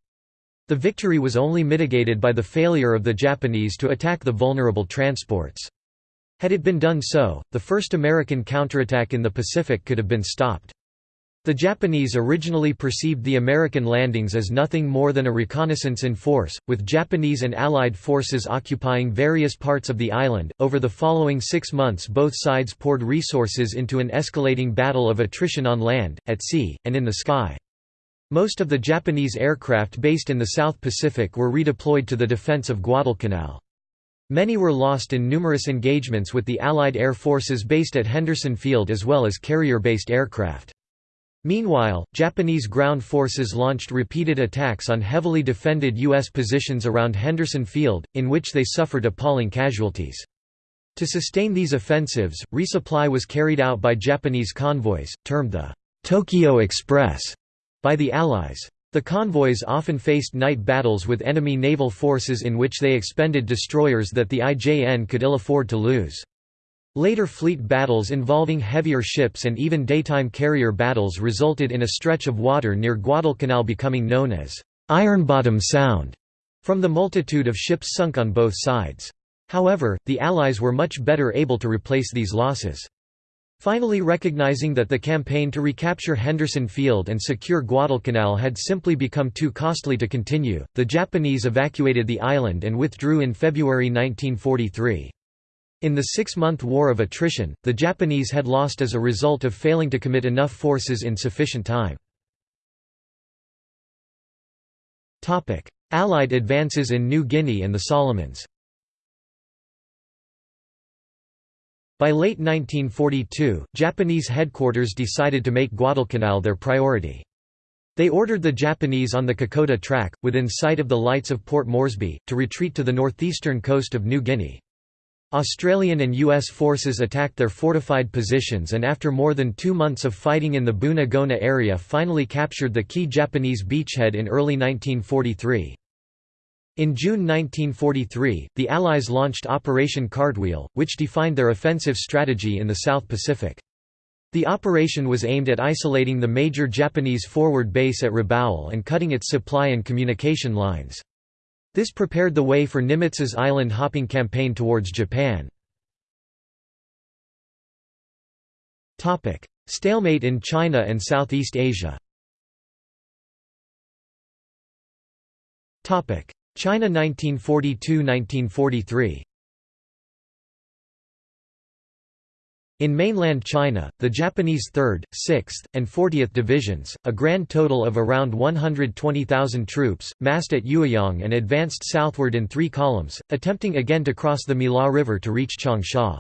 Speaker 1: The victory was only mitigated by the failure of the Japanese to attack the vulnerable transports. Had it been done so, the first American counterattack in the Pacific could have been stopped. The Japanese originally perceived the American landings as nothing more than a reconnaissance in force, with Japanese and Allied forces occupying various parts of the island. Over the following six months, both sides poured resources into an escalating battle of attrition on land, at sea, and in the sky. Most of the Japanese aircraft based in the South Pacific were redeployed to the defense of Guadalcanal. Many were lost in numerous engagements with the Allied air forces based at Henderson Field as well as carrier-based aircraft. Meanwhile, Japanese ground forces launched repeated attacks on heavily defended U.S. positions around Henderson Field, in which they suffered appalling casualties. To sustain these offensives, resupply was carried out by Japanese convoys, termed the Tokyo Express, by the Allies. The convoys often faced night battles with enemy naval forces in which they expended destroyers that the IJN could ill afford to lose. Later fleet battles involving heavier ships and even daytime carrier battles resulted in a stretch of water near Guadalcanal becoming known as Ironbottom Sound, from the multitude of ships sunk on both sides. However, the Allies were much better able to replace these losses. Finally recognizing that the campaign to recapture Henderson Field and secure Guadalcanal had simply become too costly to continue, the Japanese evacuated the island and withdrew in February 1943. In the six-month War of Attrition, the Japanese had lost as a result of failing to commit enough forces in sufficient time. Allied advances in New Guinea and the Solomons By late 1942, Japanese headquarters decided to make Guadalcanal their priority. They ordered the Japanese on the Kokoda Track, within sight of the lights of Port Moresby, to retreat to the northeastern coast of New Guinea. Australian and U.S. forces attacked their fortified positions and after more than two months of fighting in the Buna Gona area finally captured the key Japanese beachhead in early 1943. In June 1943, the Allies launched Operation Cartwheel, which defined their offensive strategy in the South Pacific. The operation was aimed at isolating the major Japanese forward base at Rabaul and cutting its supply and communication lines. This prepared the way for Nimitz's island-hopping campaign towards Japan. Stalemate in China and Southeast Asia China 1942–1943 In mainland China, the Japanese 3rd, 6th, and 40th Divisions, a grand total of around 120,000 troops, massed at Yueyang and advanced southward in three columns, attempting again to cross the Miluo River to reach Changsha.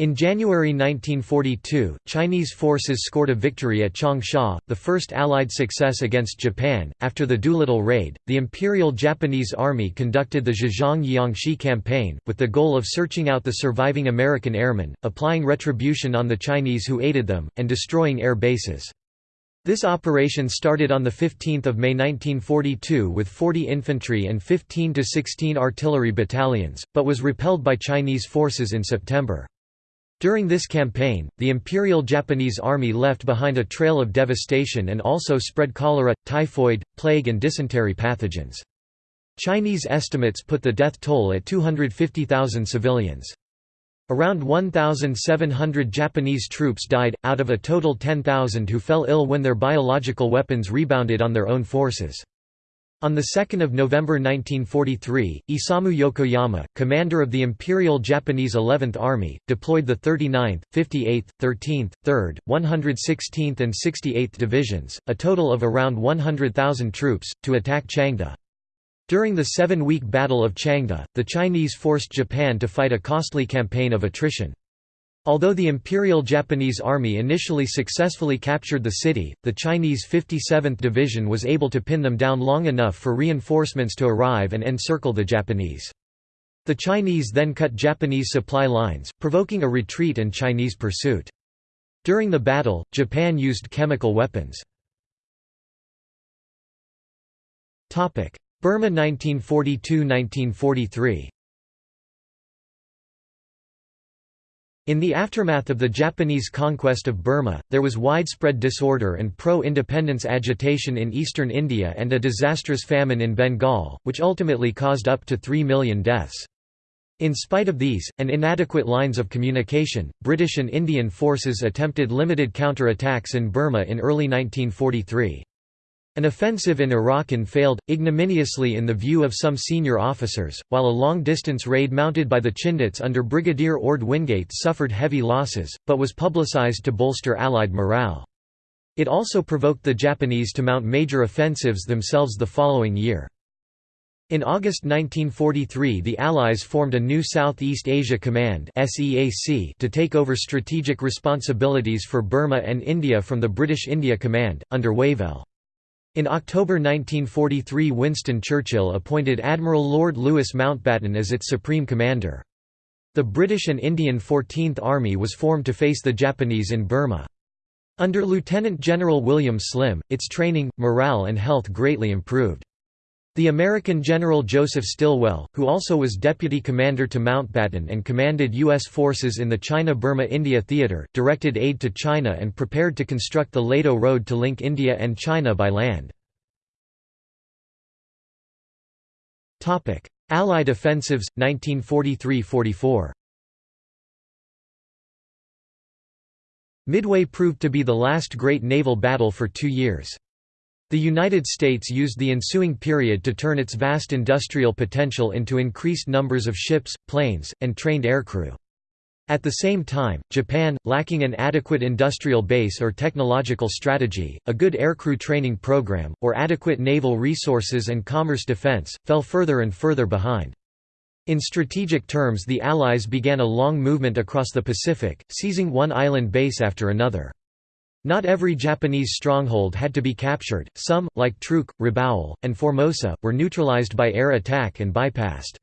Speaker 1: In January 1942, Chinese forces scored a victory at Changsha, the first Allied success against Japan. After the Doolittle Raid, the Imperial Japanese Army conducted the Zhejiang Jiangxi campaign, with the goal of searching out the surviving American airmen, applying retribution on the Chinese who aided them, and destroying air bases. This operation started on 15 May 1942 with 40 infantry and 15 to 16 artillery battalions, but was repelled by Chinese forces in September. During this campaign, the Imperial Japanese Army left behind a trail of devastation and also spread cholera, typhoid, plague and dysentery pathogens. Chinese estimates put the death toll at 250,000 civilians. Around 1,700 Japanese troops died, out of a total 10,000 who fell ill when their biological weapons rebounded on their own forces. On 2 November 1943, Isamu Yokoyama, commander of the Imperial Japanese 11th Army, deployed the 39th, 58th, 13th, 3rd, 116th and 68th Divisions, a total of around 100,000 troops, to attack Changde. During the seven-week Battle of Changde, the Chinese forced Japan to fight a costly campaign of attrition. Although the Imperial Japanese Army initially successfully captured the city, the Chinese 57th Division was able to pin them down long enough for reinforcements to arrive and encircle the Japanese. The Chinese then cut Japanese supply lines, provoking a retreat and Chinese pursuit. During the battle, Japan used chemical weapons. Burma 1942–1943 In the aftermath of the Japanese conquest of Burma, there was widespread disorder and pro-independence agitation in eastern India and a disastrous famine in Bengal, which ultimately caused up to 3 million deaths. In spite of these, and inadequate lines of communication, British and Indian forces attempted limited counter-attacks in Burma in early 1943. An offensive in Arakan failed, ignominiously in the view of some senior officers, while a long-distance raid mounted by the Chindits under Brigadier Orde Wingate suffered heavy losses, but was publicized to bolster Allied morale. It also provoked the Japanese to mount major offensives themselves the following year. In August 1943 the Allies formed a new Southeast Asia Command to take over strategic responsibilities for Burma and India from the British India Command, under Wavell. In October 1943 Winston Churchill appointed Admiral Lord Louis Mountbatten as its supreme commander. The British and Indian 14th Army was formed to face the Japanese in Burma. Under Lieutenant General William Slim, its training, morale and health greatly improved. The American General Joseph Stilwell, who also was deputy commander to Mountbatten and commanded U.S. forces in the China-Burma-India theater, directed aid to China and prepared to construct the Ledo Road to link India and China by land. Allied offensives, 1943–44 Midway proved to be the last great naval battle for two years. The United States used the ensuing period to turn its vast industrial potential into increased numbers of ships, planes, and trained aircrew. At the same time, Japan, lacking an adequate industrial base or technological strategy, a good aircrew training program, or adequate naval resources and commerce defense, fell further and further behind. In strategic terms the Allies began a long movement across the Pacific, seizing one island base after another. Not every Japanese stronghold had to be captured, some, like Truk, Rabaul, and Formosa, were neutralized by air attack and bypassed.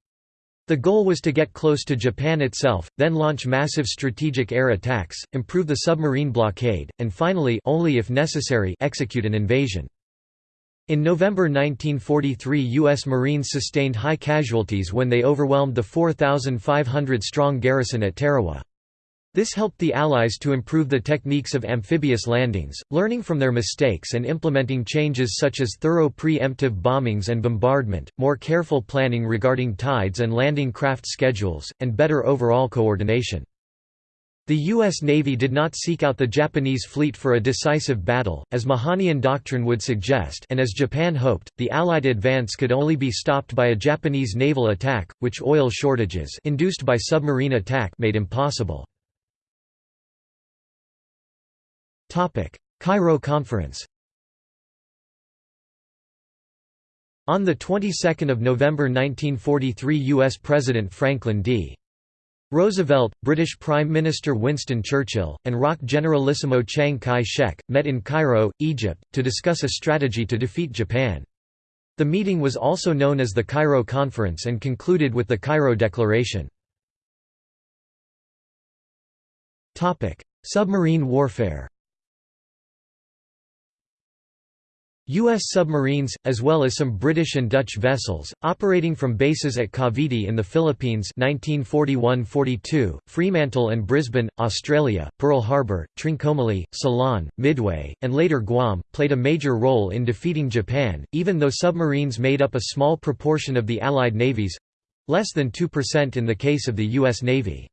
Speaker 1: The goal was to get close to Japan itself, then launch massive strategic air attacks, improve the submarine blockade, and finally only if necessary execute an invasion. In November 1943 U.S. Marines sustained high casualties when they overwhelmed the 4,500-strong garrison at Tarawa. This helped the Allies to improve the techniques of amphibious landings, learning from their mistakes and implementing changes such as thorough pre-emptive bombings and bombardment, more careful planning regarding tides and landing craft schedules, and better overall coordination. The U.S. Navy did not seek out the Japanese fleet for a decisive battle, as Mahanian doctrine would suggest and as Japan hoped, the Allied advance could only be stopped by a Japanese naval attack, which oil shortages induced by submarine attack made impossible. Cairo Conference On the 22nd of November 1943 U.S. President Franklin D. Roosevelt, British Prime Minister Winston Churchill, and ROC Generalissimo Chiang Kai-shek, met in Cairo, Egypt, to discuss a strategy to defeat Japan. The meeting was also known as the Cairo Conference and concluded with the Cairo Declaration. Submarine warfare U.S. submarines, as well as some British and Dutch vessels, operating from bases at Cavite in the Philippines 1941–42, Fremantle and Brisbane, Australia, Pearl Harbor, Trincomalee, Ceylon, Midway, and later Guam, played a major role in defeating Japan, even though submarines made up a small proportion of the Allied navies—less than 2% in the case of the U.S. Navy.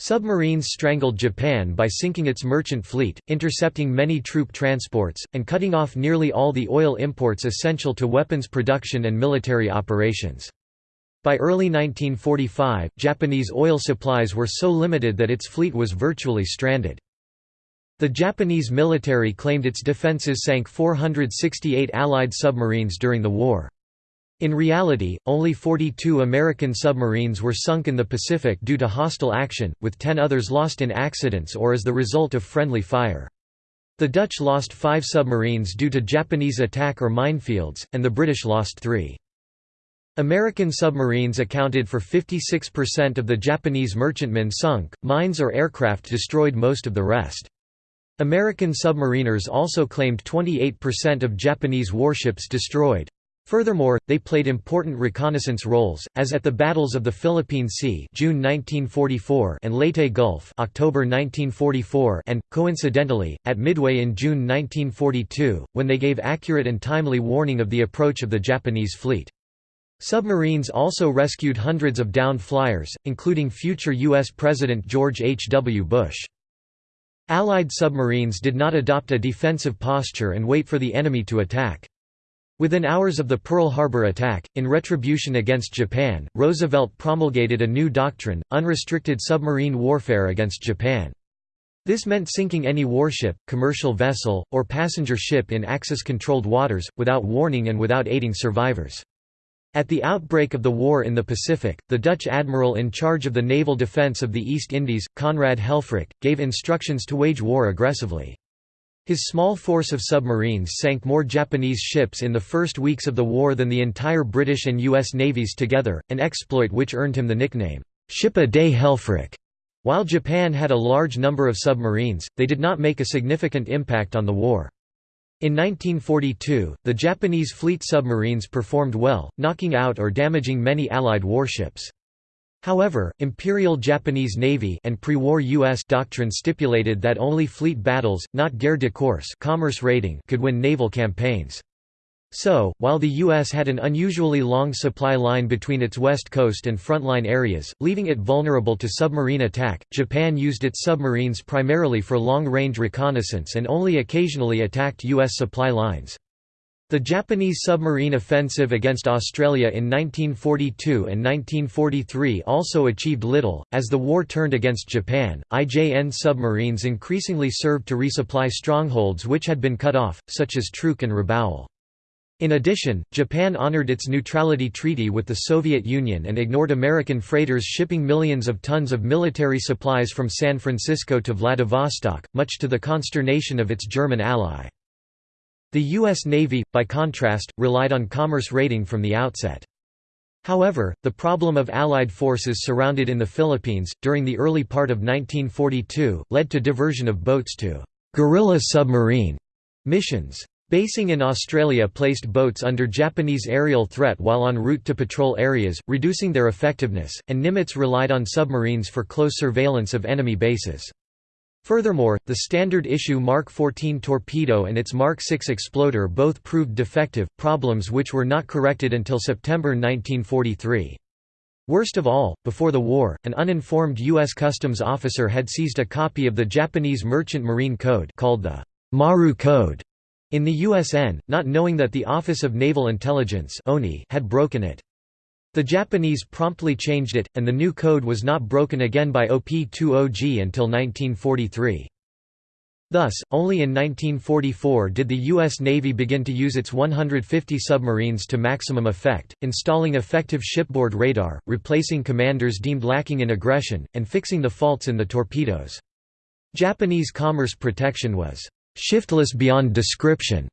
Speaker 1: Submarines strangled Japan by sinking its merchant fleet, intercepting many troop transports, and cutting off nearly all the oil imports essential to weapons production and military operations. By early 1945, Japanese oil supplies were so limited that its fleet was virtually stranded. The Japanese military claimed its defenses sank 468 Allied submarines during the war. In reality, only 42 American submarines were sunk in the Pacific due to hostile action, with 10 others lost in accidents or as the result of friendly fire. The Dutch lost five submarines due to Japanese attack or minefields, and the British lost three. American submarines accounted for 56% of the Japanese merchantmen sunk, mines or aircraft destroyed most of the rest. American submariners also claimed 28% of Japanese warships destroyed. Furthermore, they played important reconnaissance roles, as at the battles of the Philippine Sea June 1944 and Leyte Gulf October 1944 and, coincidentally, at Midway in June 1942, when they gave accurate and timely warning of the approach of the Japanese fleet. Submarines also rescued hundreds of downed flyers, including future U.S. President George H. W. Bush. Allied submarines did not adopt a defensive posture and wait for the enemy to attack. Within hours of the Pearl Harbor attack, in retribution against Japan, Roosevelt promulgated a new doctrine, unrestricted submarine warfare against Japan. This meant sinking any warship, commercial vessel, or passenger ship in Axis-controlled waters, without warning and without aiding survivors. At the outbreak of the war in the Pacific, the Dutch admiral in charge of the naval defence of the East Indies, Conrad Helfrich, gave instructions to wage war aggressively. His small force of submarines sank more Japanese ships in the first weeks of the war than the entire British and U.S. navies together, an exploit which earned him the nickname, Ship-a-Day Helfrich. While Japan had a large number of submarines, they did not make a significant impact on the war. In 1942, the Japanese fleet submarines performed well, knocking out or damaging many Allied warships. However, Imperial Japanese Navy and pre-war U.S. doctrine stipulated that only fleet battles, not guerre de course commerce raiding could win naval campaigns. So, while the U.S. had an unusually long supply line between its west coast and frontline areas, leaving it vulnerable to submarine attack, Japan used its submarines primarily for long-range reconnaissance and only occasionally attacked U.S. supply lines. The Japanese submarine offensive against Australia in 1942 and 1943 also achieved little. As the war turned against Japan, IJN submarines increasingly served to resupply strongholds which had been cut off, such as Truk and Rabaul. In addition, Japan honored its neutrality treaty with the Soviet Union and ignored American freighters shipping millions of tons of military supplies from San Francisco to Vladivostok, much to the consternation of its German ally. The U.S. Navy, by contrast, relied on commerce raiding from the outset. However, the problem of Allied forces surrounded in the Philippines, during the early part of 1942, led to diversion of boats to «guerrilla submarine» missions. Basing in Australia placed boats under Japanese aerial threat while en route to patrol areas, reducing their effectiveness, and Nimitz relied on submarines for close surveillance of enemy bases. Furthermore, the standard issue Mark 14 torpedo and its Mark 6 exploder both proved defective, problems which were not corrected until September 1943. Worst of all, before the war, an uninformed U.S. Customs officer had seized a copy of the Japanese Merchant Marine Code called the Maru Code in the USN, not knowing that the Office of Naval Intelligence had broken it. The Japanese promptly changed it, and the new code was not broken again by OP-20G until 1943. Thus, only in 1944 did the U.S. Navy begin to use its 150 submarines to maximum effect, installing effective shipboard radar, replacing commanders deemed lacking in aggression, and fixing the faults in the torpedoes. Japanese commerce protection was shiftless beyond description,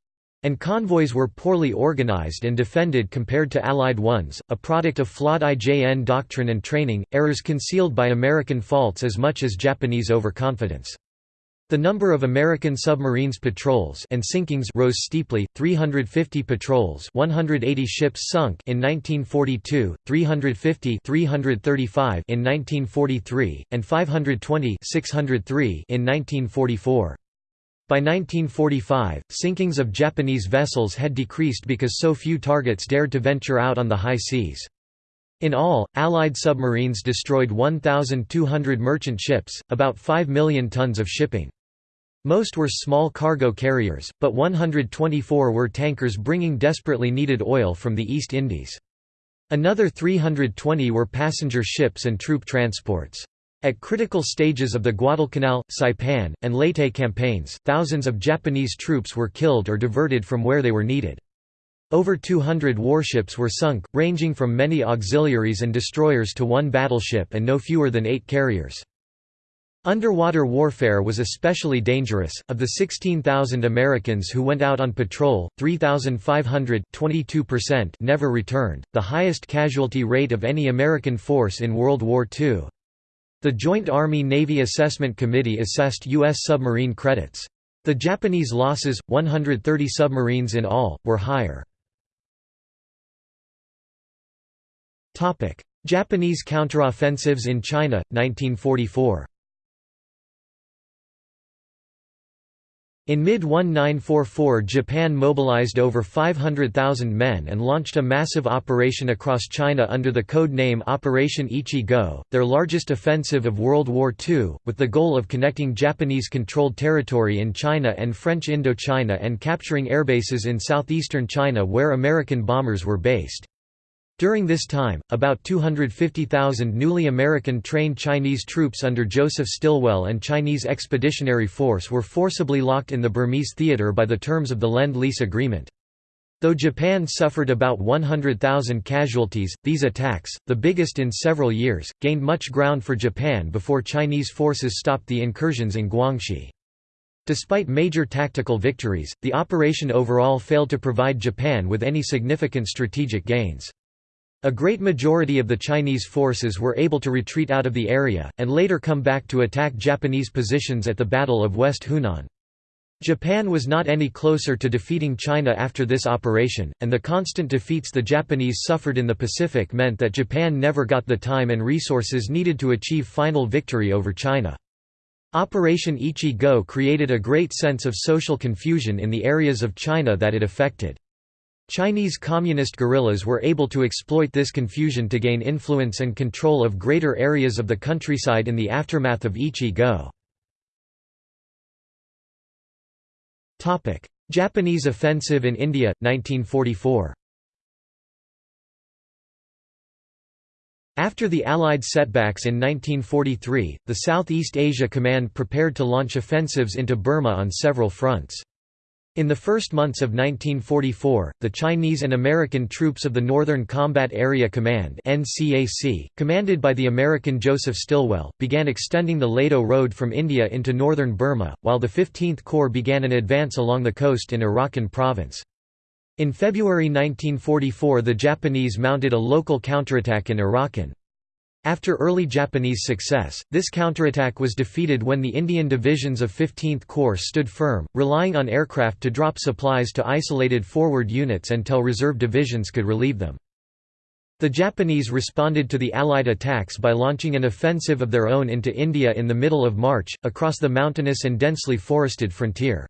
Speaker 1: and convoys were poorly organized and defended compared to Allied ones, a product of flawed IJN doctrine and training, errors concealed by American faults as much as Japanese overconfidence. The number of American submarines patrols and sinkings rose steeply, 350 patrols 180 ships sunk in 1942, 350 335 in 1943, and 520 603 in 1944. By 1945, sinkings of Japanese vessels had decreased because so few targets dared to venture out on the high seas. In all, Allied submarines destroyed 1,200 merchant ships, about 5 million tons of shipping. Most were small cargo carriers, but 124 were tankers bringing desperately needed oil from the East Indies. Another 320 were passenger ships and troop transports. At critical stages of the Guadalcanal, Saipan, and Leyte campaigns, thousands of Japanese troops were killed or diverted from where they were needed. Over 200 warships were sunk, ranging from many auxiliaries and destroyers to one battleship and no fewer than eight carriers. Underwater warfare was especially dangerous. Of the 16,000 Americans who went out on patrol, 3,500 never returned, the highest casualty rate of any American force in World War II. The Joint Army-Navy Assessment Committee assessed U.S. submarine credits. The Japanese losses, 130 submarines in all, were higher. Japanese counteroffensives in China, 1944 In mid-1944 Japan mobilized over 500,000 men and launched a massive operation across China under the code name Operation Ichi-Go, their largest offensive of World War II, with the goal of connecting Japanese-controlled territory in China and French Indochina and capturing airbases in southeastern China where American bombers were based. During this time, about 250,000 newly American-trained Chinese troops under Joseph Stilwell and Chinese Expeditionary Force were forcibly locked in the Burmese theater by the terms of the Lend-Lease Agreement. Though Japan suffered about 100,000 casualties, these attacks, the biggest in several years, gained much ground for Japan before Chinese forces stopped the incursions in Guangxi. Despite major tactical victories, the operation overall failed to provide Japan with any significant strategic gains. A great majority of the Chinese forces were able to retreat out of the area, and later come back to attack Japanese positions at the Battle of West Hunan. Japan was not any closer to defeating China after this operation, and the constant defeats the Japanese suffered in the Pacific meant that Japan never got the time and resources needed to achieve final victory over China. Operation Ichi-Go created a great sense of social confusion in the areas of China that it affected. Chinese communist guerrillas were able to exploit this confusion to gain influence and control of greater areas of the countryside in the aftermath of Ichi-Go. Japanese offensive in India, 1944 After the Allied setbacks in 1943, the Southeast Asia Command prepared to launch offensives into Burma on several fronts. In the first months of 1944, the Chinese and American troops of the Northern Combat Area Command NCAC, commanded by the American Joseph Stilwell, began extending the Ledo Road from India into northern Burma, while the 15th Corps began an advance along the coast in Arakan province. In February 1944 the Japanese mounted a local counterattack in Arakan. After early Japanese success, this counterattack was defeated when the Indian divisions of 15th Corps stood firm, relying on aircraft to drop supplies to isolated forward units until reserve divisions could relieve them. The Japanese responded to the Allied attacks by launching an offensive of their own into India in the middle of March, across the mountainous and densely forested frontier.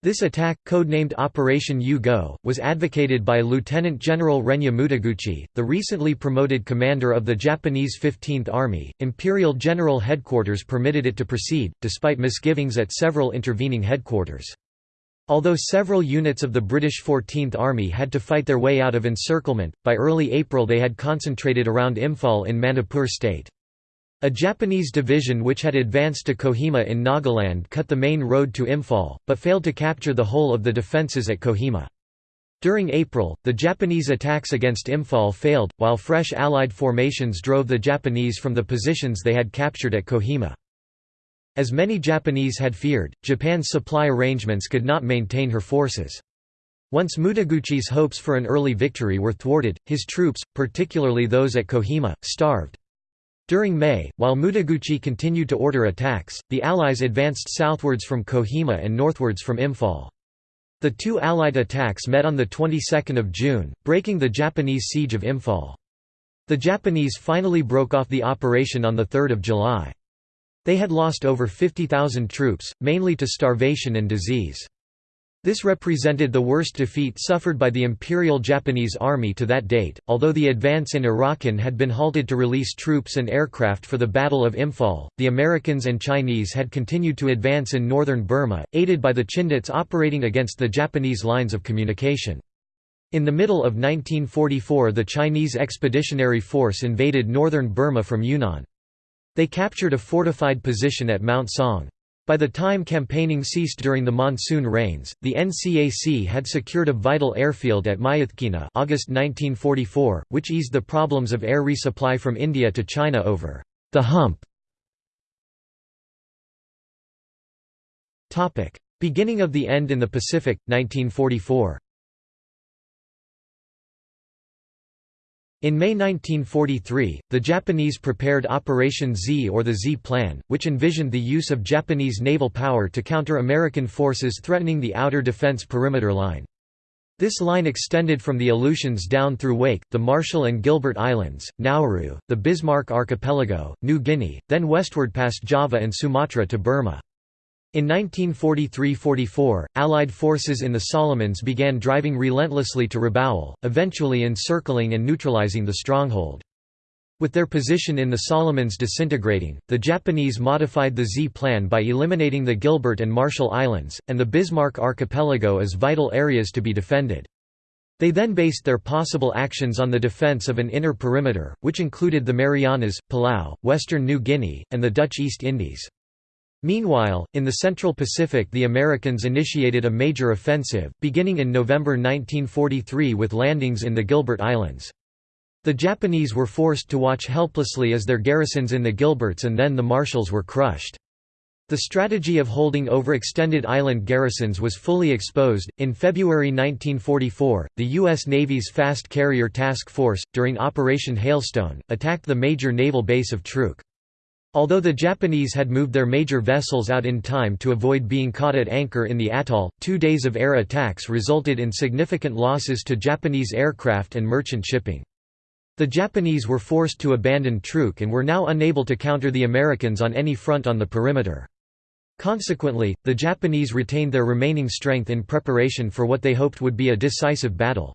Speaker 1: This attack, codenamed Operation U-Go, was advocated by Lieutenant General Renya Mutaguchi, the recently promoted commander of the Japanese 15th Army. Imperial General Headquarters permitted it to proceed, despite misgivings at several intervening headquarters. Although several units of the British 14th Army had to fight their way out of encirclement, by early April they had concentrated around Imphal in Manipur state. A Japanese division which had advanced to Kohima in Nagaland cut the main road to Imphal, but failed to capture the whole of the defences at Kohima. During April, the Japanese attacks against Imphal failed, while fresh Allied formations drove the Japanese from the positions they had captured at Kohima. As many Japanese had feared, Japan's supply arrangements could not maintain her forces. Once Mutaguchi's hopes for an early victory were thwarted, his troops, particularly those at Kohima, starved. During May, while Mutaguchi continued to order attacks, the Allies advanced southwards from Kohima and northwards from Imphal. The two Allied attacks met on the 22nd of June, breaking the Japanese siege of Imphal. The Japanese finally broke off the operation on 3 July. They had lost over 50,000 troops, mainly to starvation and disease. This represented the worst defeat suffered by the Imperial Japanese Army to that date, although the advance in Arakan had been halted to release troops and aircraft for the Battle of Imphal. The Americans and Chinese had continued to advance in northern Burma, aided by the Chindits operating against the Japanese lines of communication. In the middle of 1944 the Chinese Expeditionary Force invaded northern Burma from Yunnan. They captured a fortified position at Mount Song. By the time campaigning ceased during the monsoon rains, the NCAC had secured a vital airfield at Myitkyina August 1944, which eased the problems of air resupply from India to China over the hump. Beginning of the end in the Pacific, 1944 In May 1943, the Japanese prepared Operation Z or the Z Plan, which envisioned the use of Japanese naval power to counter American forces threatening the outer defense perimeter line. This line extended from the Aleutians down through Wake, the Marshall and Gilbert Islands, Nauru, the Bismarck Archipelago, New Guinea, then westward past Java and Sumatra to Burma. In 1943–44, Allied forces in the Solomons began driving relentlessly to Rabaul, eventually encircling and neutralizing the stronghold. With their position in the Solomons disintegrating, the Japanese modified the Z plan by eliminating the Gilbert and Marshall Islands, and the Bismarck Archipelago as vital areas to be defended. They then based their possible actions on the defense of an inner perimeter, which included the Marianas, Palau, western New Guinea, and the Dutch East Indies. Meanwhile, in the Central Pacific the Americans initiated a major offensive, beginning in November 1943 with landings in the Gilbert Islands. The Japanese were forced to watch helplessly as their garrisons in the Gilberts and then the Marshalls were crushed. The strategy of holding overextended island garrisons was fully exposed. In February 1944, the U.S. Navy's Fast Carrier Task Force, during Operation Hailstone, attacked the major naval base of Truk. Although the Japanese had moved their major vessels out in time to avoid being caught at anchor in the atoll, two days of air attacks resulted in significant losses to Japanese aircraft and merchant shipping. The Japanese were forced to abandon Truk and were now unable to counter the Americans on any front on the perimeter. Consequently, the Japanese retained their remaining strength in preparation for what they hoped would be a decisive battle.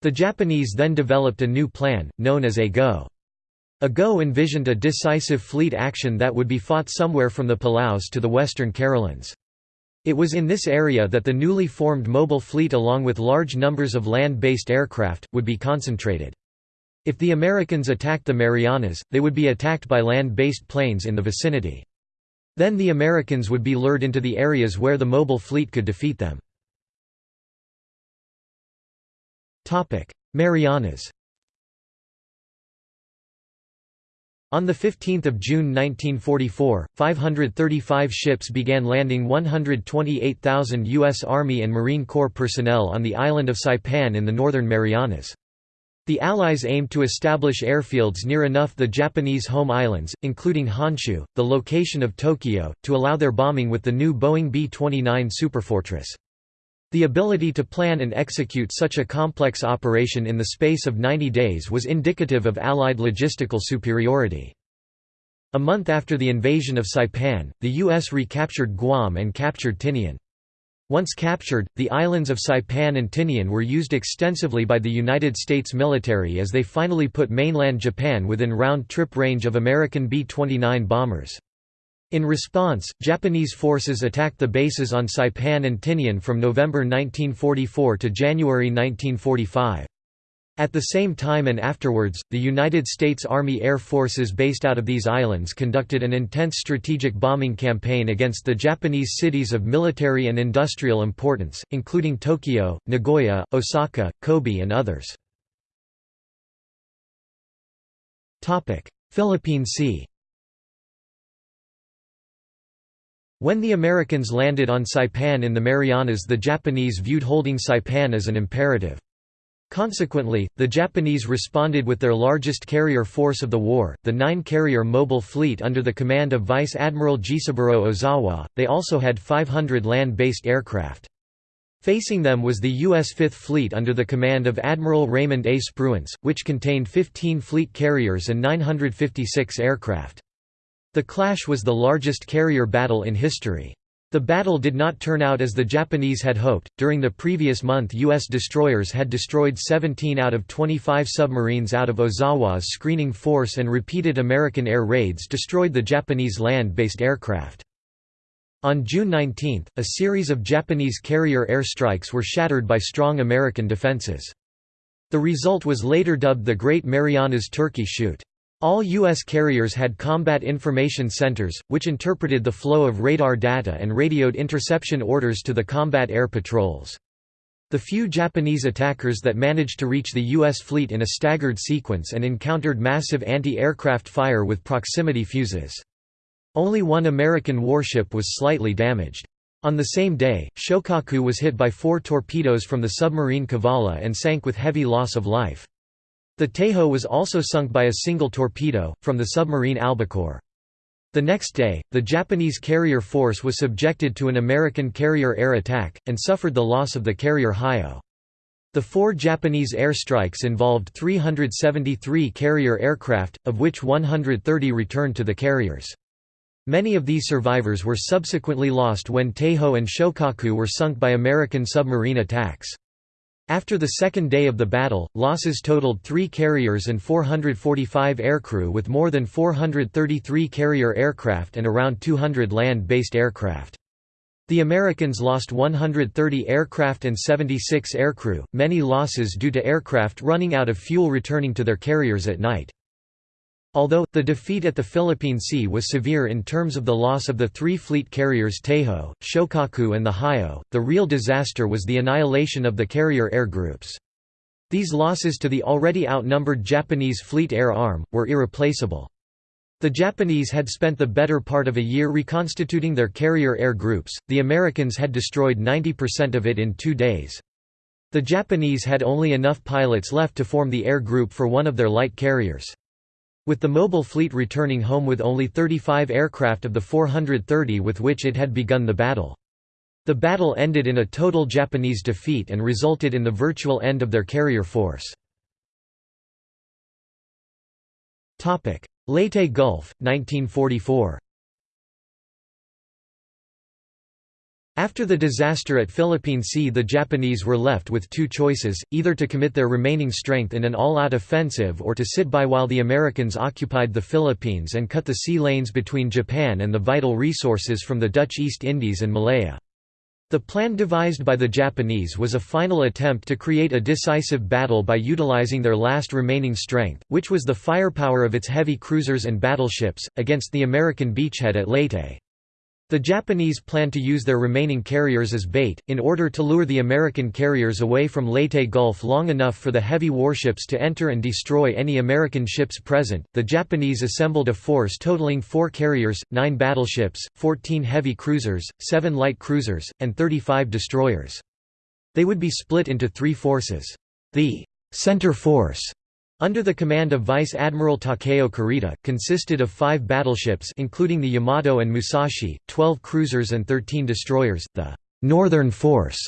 Speaker 1: The Japanese then developed a new plan, known as A-Go. A-Go envisioned a decisive fleet action that would be fought somewhere from the Palaus to the Western Carolines. It was in this area that the newly formed mobile fleet along with large numbers of land-based aircraft, would be concentrated. If the Americans attacked the Marianas, they would be attacked by land-based planes in the vicinity. Then the Americans would be lured into the areas where the mobile fleet could defeat them. Marianas On 15 June 1944, 535 ships began landing 128,000 U.S. Army and Marine Corps personnel on the island of Saipan in the northern Marianas. The Allies aimed to establish airfields near enough the Japanese home islands, including Honshu, the location of Tokyo, to allow their bombing with the new Boeing B-29 Superfortress. The ability to plan and execute such a complex operation in the space of 90 days was indicative of Allied logistical superiority. A month after the invasion of Saipan, the U.S. recaptured Guam and captured Tinian. Once captured, the islands of Saipan and Tinian were used extensively by the United States military as they finally put mainland Japan within round-trip range of American B-29 bombers. In response, Japanese forces attacked the bases on Saipan and Tinian from November 1944 to January 1945. At the same time and afterwards, the United States Army Air Forces based out of these islands conducted an intense strategic bombing campaign against the Japanese cities of military and industrial importance, including Tokyo, Nagoya, Osaka, Kobe and others. Philippine Sea When the Americans landed on Saipan in the Marianas the Japanese viewed holding Saipan as an imperative. Consequently, the Japanese responded with their largest carrier force of the war, the nine-carrier mobile fleet under the command of Vice Admiral Jisaburo Ozawa. They also had 500 land-based aircraft. Facing them was the U.S. Fifth Fleet under the command of Admiral Raymond A. Spruance, which contained 15 fleet carriers and 956 aircraft. The clash was the largest carrier battle in history. The battle did not turn out as the Japanese had hoped. During the previous month, U.S. destroyers had destroyed 17 out of 25 submarines out of Ozawa's screening force, and repeated American air raids destroyed the Japanese land based aircraft. On June 19, a series of Japanese carrier airstrikes were shattered by strong American defenses. The result was later dubbed the Great Marianas Turkey Shoot. All U.S. carriers had combat information centers, which interpreted the flow of radar data and radioed interception orders to the combat air patrols. The few Japanese attackers that managed to reach the U.S. fleet in a staggered sequence and encountered massive anti-aircraft fire with proximity fuses. Only one American warship was slightly damaged. On the same day, Shokaku was hit by four torpedoes from the submarine Cavalla and sank with heavy loss of life. The Taihō was also sunk by a single torpedo, from the submarine Albacore. The next day, the Japanese carrier force was subjected to an American carrier air attack, and suffered the loss of the carrier Hiyō. The four Japanese airstrikes involved 373 carrier aircraft, of which 130 returned to the carriers. Many of these survivors were subsequently lost when Taihō and Shokaku were sunk by American submarine attacks. After the second day of the battle, losses totaled three carriers and 445 aircrew with more than 433 carrier aircraft and around 200 land-based aircraft. The Americans lost 130 aircraft and 76 aircrew, many losses due to aircraft running out of fuel returning to their carriers at night. Although, the defeat at the Philippine Sea was severe in terms of the loss of the three fleet carriers Taihō, Shokaku and the Hiyō, the real disaster was the annihilation of the carrier air groups. These losses to the already outnumbered Japanese Fleet Air Arm, were irreplaceable. The Japanese had spent the better part of a year reconstituting their carrier air groups, the Americans had destroyed 90% of it in two days. The Japanese had only enough pilots left to form the air group for one of their light carriers. With the mobile fleet returning home with only 35 aircraft of the 430 with which it had begun the battle. The battle ended in a total Japanese defeat and resulted in the virtual end of their carrier force. Leyte Gulf, 1944 After the disaster at Philippine Sea the Japanese were left with two choices, either to commit their remaining strength in an all-out offensive or to sit by while the Americans occupied the Philippines and cut the sea lanes between Japan and the vital resources from the Dutch East Indies and Malaya. The plan devised by the Japanese was a final attempt to create a decisive battle by utilizing their last remaining strength, which was the firepower of its heavy cruisers and battleships, against the American beachhead at Leyte. The Japanese planned to use their remaining carriers as bait, in order to lure the American carriers away from Leyte Gulf long enough for the heavy warships to enter and destroy any American ships present. The Japanese assembled a force totaling four carriers, nine battleships, 14 heavy cruisers, seven light cruisers, and 35 destroyers. They would be split into three forces. The center force under the command of Vice Admiral Takeo Kurita, consisted of five battleships including the Yamato and Musashi, 12 cruisers and 13 destroyers. The «Northern Force»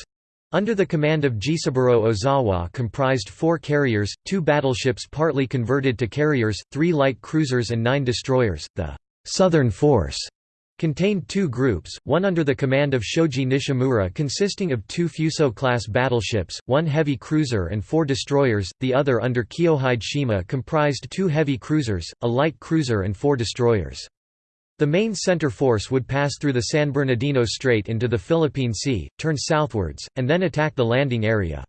Speaker 1: under the command of Jisaburo Ozawa comprised four carriers, two battleships partly converted to carriers, three light cruisers and nine destroyers. The «Southern Force» Contained two groups, one under the command of Shoji Nishimura consisting of two Fuso-class battleships, one heavy cruiser and four destroyers, the other under Kiyohide Shima comprised two heavy cruisers, a light cruiser and four destroyers. The main center force would pass through the San Bernardino Strait into the Philippine Sea, turn southwards, and then attack the landing area.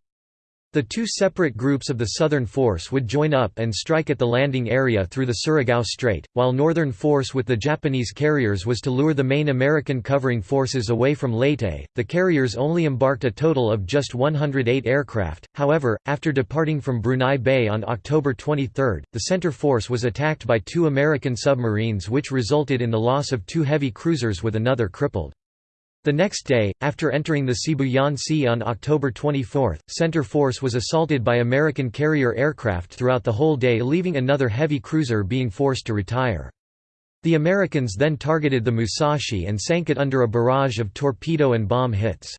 Speaker 1: The two separate groups of the Southern Force would join up and strike at the landing area through the Surigao Strait, while Northern Force with the Japanese carriers was to lure the main American covering forces away from Leyte. The carriers only embarked a total of just 108 aircraft, however, after departing from Brunei Bay on October 23, the center force was attacked by two American submarines which resulted in the loss of two heavy cruisers with another crippled. The next day, after entering the Sibuyan Sea on October 24, Center Force was assaulted by American carrier aircraft throughout the whole day leaving another heavy cruiser being forced to retire. The Americans then targeted the Musashi and sank it under a barrage of torpedo and bomb hits.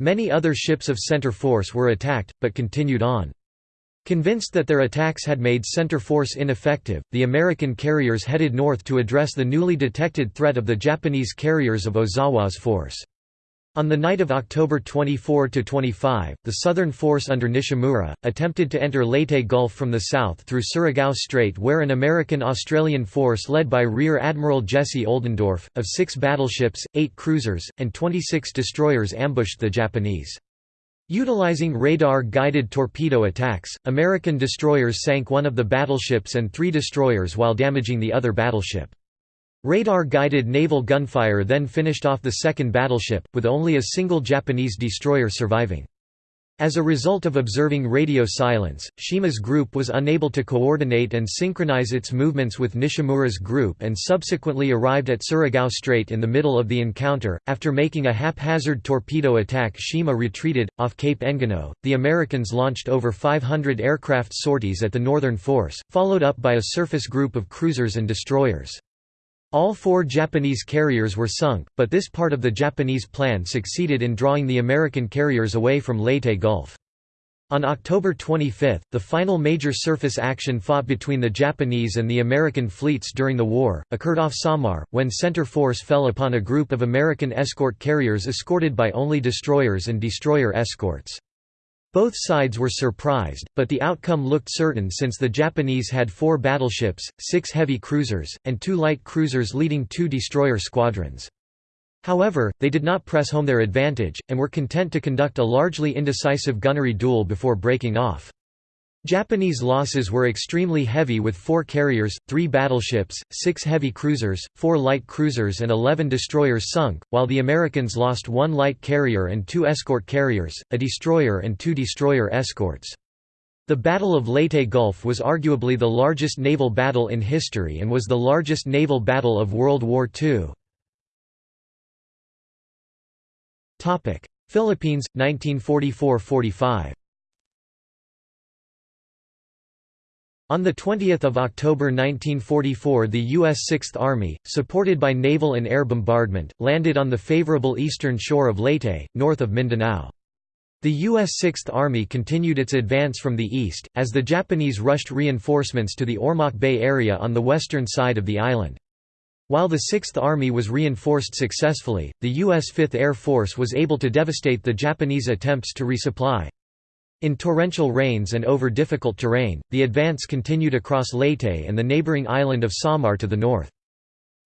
Speaker 1: Many other ships of Center Force were attacked, but continued on. Convinced that their attacks had made center force ineffective, the American carriers headed north to address the newly detected threat of the Japanese carriers of Ozawa's force. On the night of October 24–25, the southern force under Nishimura, attempted to enter Leyte Gulf from the south through Surigao Strait where an American-Australian force led by Rear Admiral Jesse Oldendorf, of six battleships, eight cruisers, and 26 destroyers ambushed the Japanese. Utilizing radar-guided torpedo attacks, American destroyers sank one of the battleships and three destroyers while damaging the other battleship. Radar-guided naval gunfire then finished off the second battleship, with only a single Japanese destroyer surviving. As a result of observing radio silence, Shima's group was unable to coordinate and synchronize its movements with Nishimura's group and subsequently arrived at Surigao Strait in the middle of the encounter. After making a haphazard torpedo attack, Shima retreated. Off Cape Engano, the Americans launched over 500 aircraft sorties at the Northern Force, followed up by a surface group of cruisers and destroyers. All four Japanese carriers were sunk, but this part of the Japanese plan succeeded in drawing the American carriers away from Leyte Gulf. On October 25, the final major surface action fought between the Japanese and the American fleets during the war, occurred off Samar, when center force fell upon a group of American escort carriers escorted by only destroyers and destroyer escorts. Both sides were surprised, but the outcome looked certain since the Japanese had four battleships, six heavy cruisers, and two light cruisers leading two destroyer squadrons. However, they did not press home their advantage, and were content to conduct a largely indecisive gunnery duel before breaking off. Japanese losses were extremely heavy with four carriers, three battleships, six heavy cruisers, four light cruisers and 11 destroyers sunk, while the Americans lost one light carrier and two escort carriers, a destroyer and two destroyer escorts. The Battle of Leyte Gulf was arguably the largest naval battle in history and was the largest naval battle of World War II. Philippines, 1944–45 On 20 October 1944 the U.S. Sixth Army, supported by naval and air bombardment, landed on the favorable eastern shore of Leyte, north of Mindanao. The U.S. Sixth Army continued its advance from the east, as the Japanese rushed reinforcements to the Ormoc Bay area on the western side of the island. While the Sixth Army was reinforced successfully, the U.S. Fifth Air Force was able to devastate the Japanese attempts to resupply. In torrential rains and over difficult terrain, the advance continued across Leyte and the neighboring island of Samar to the north.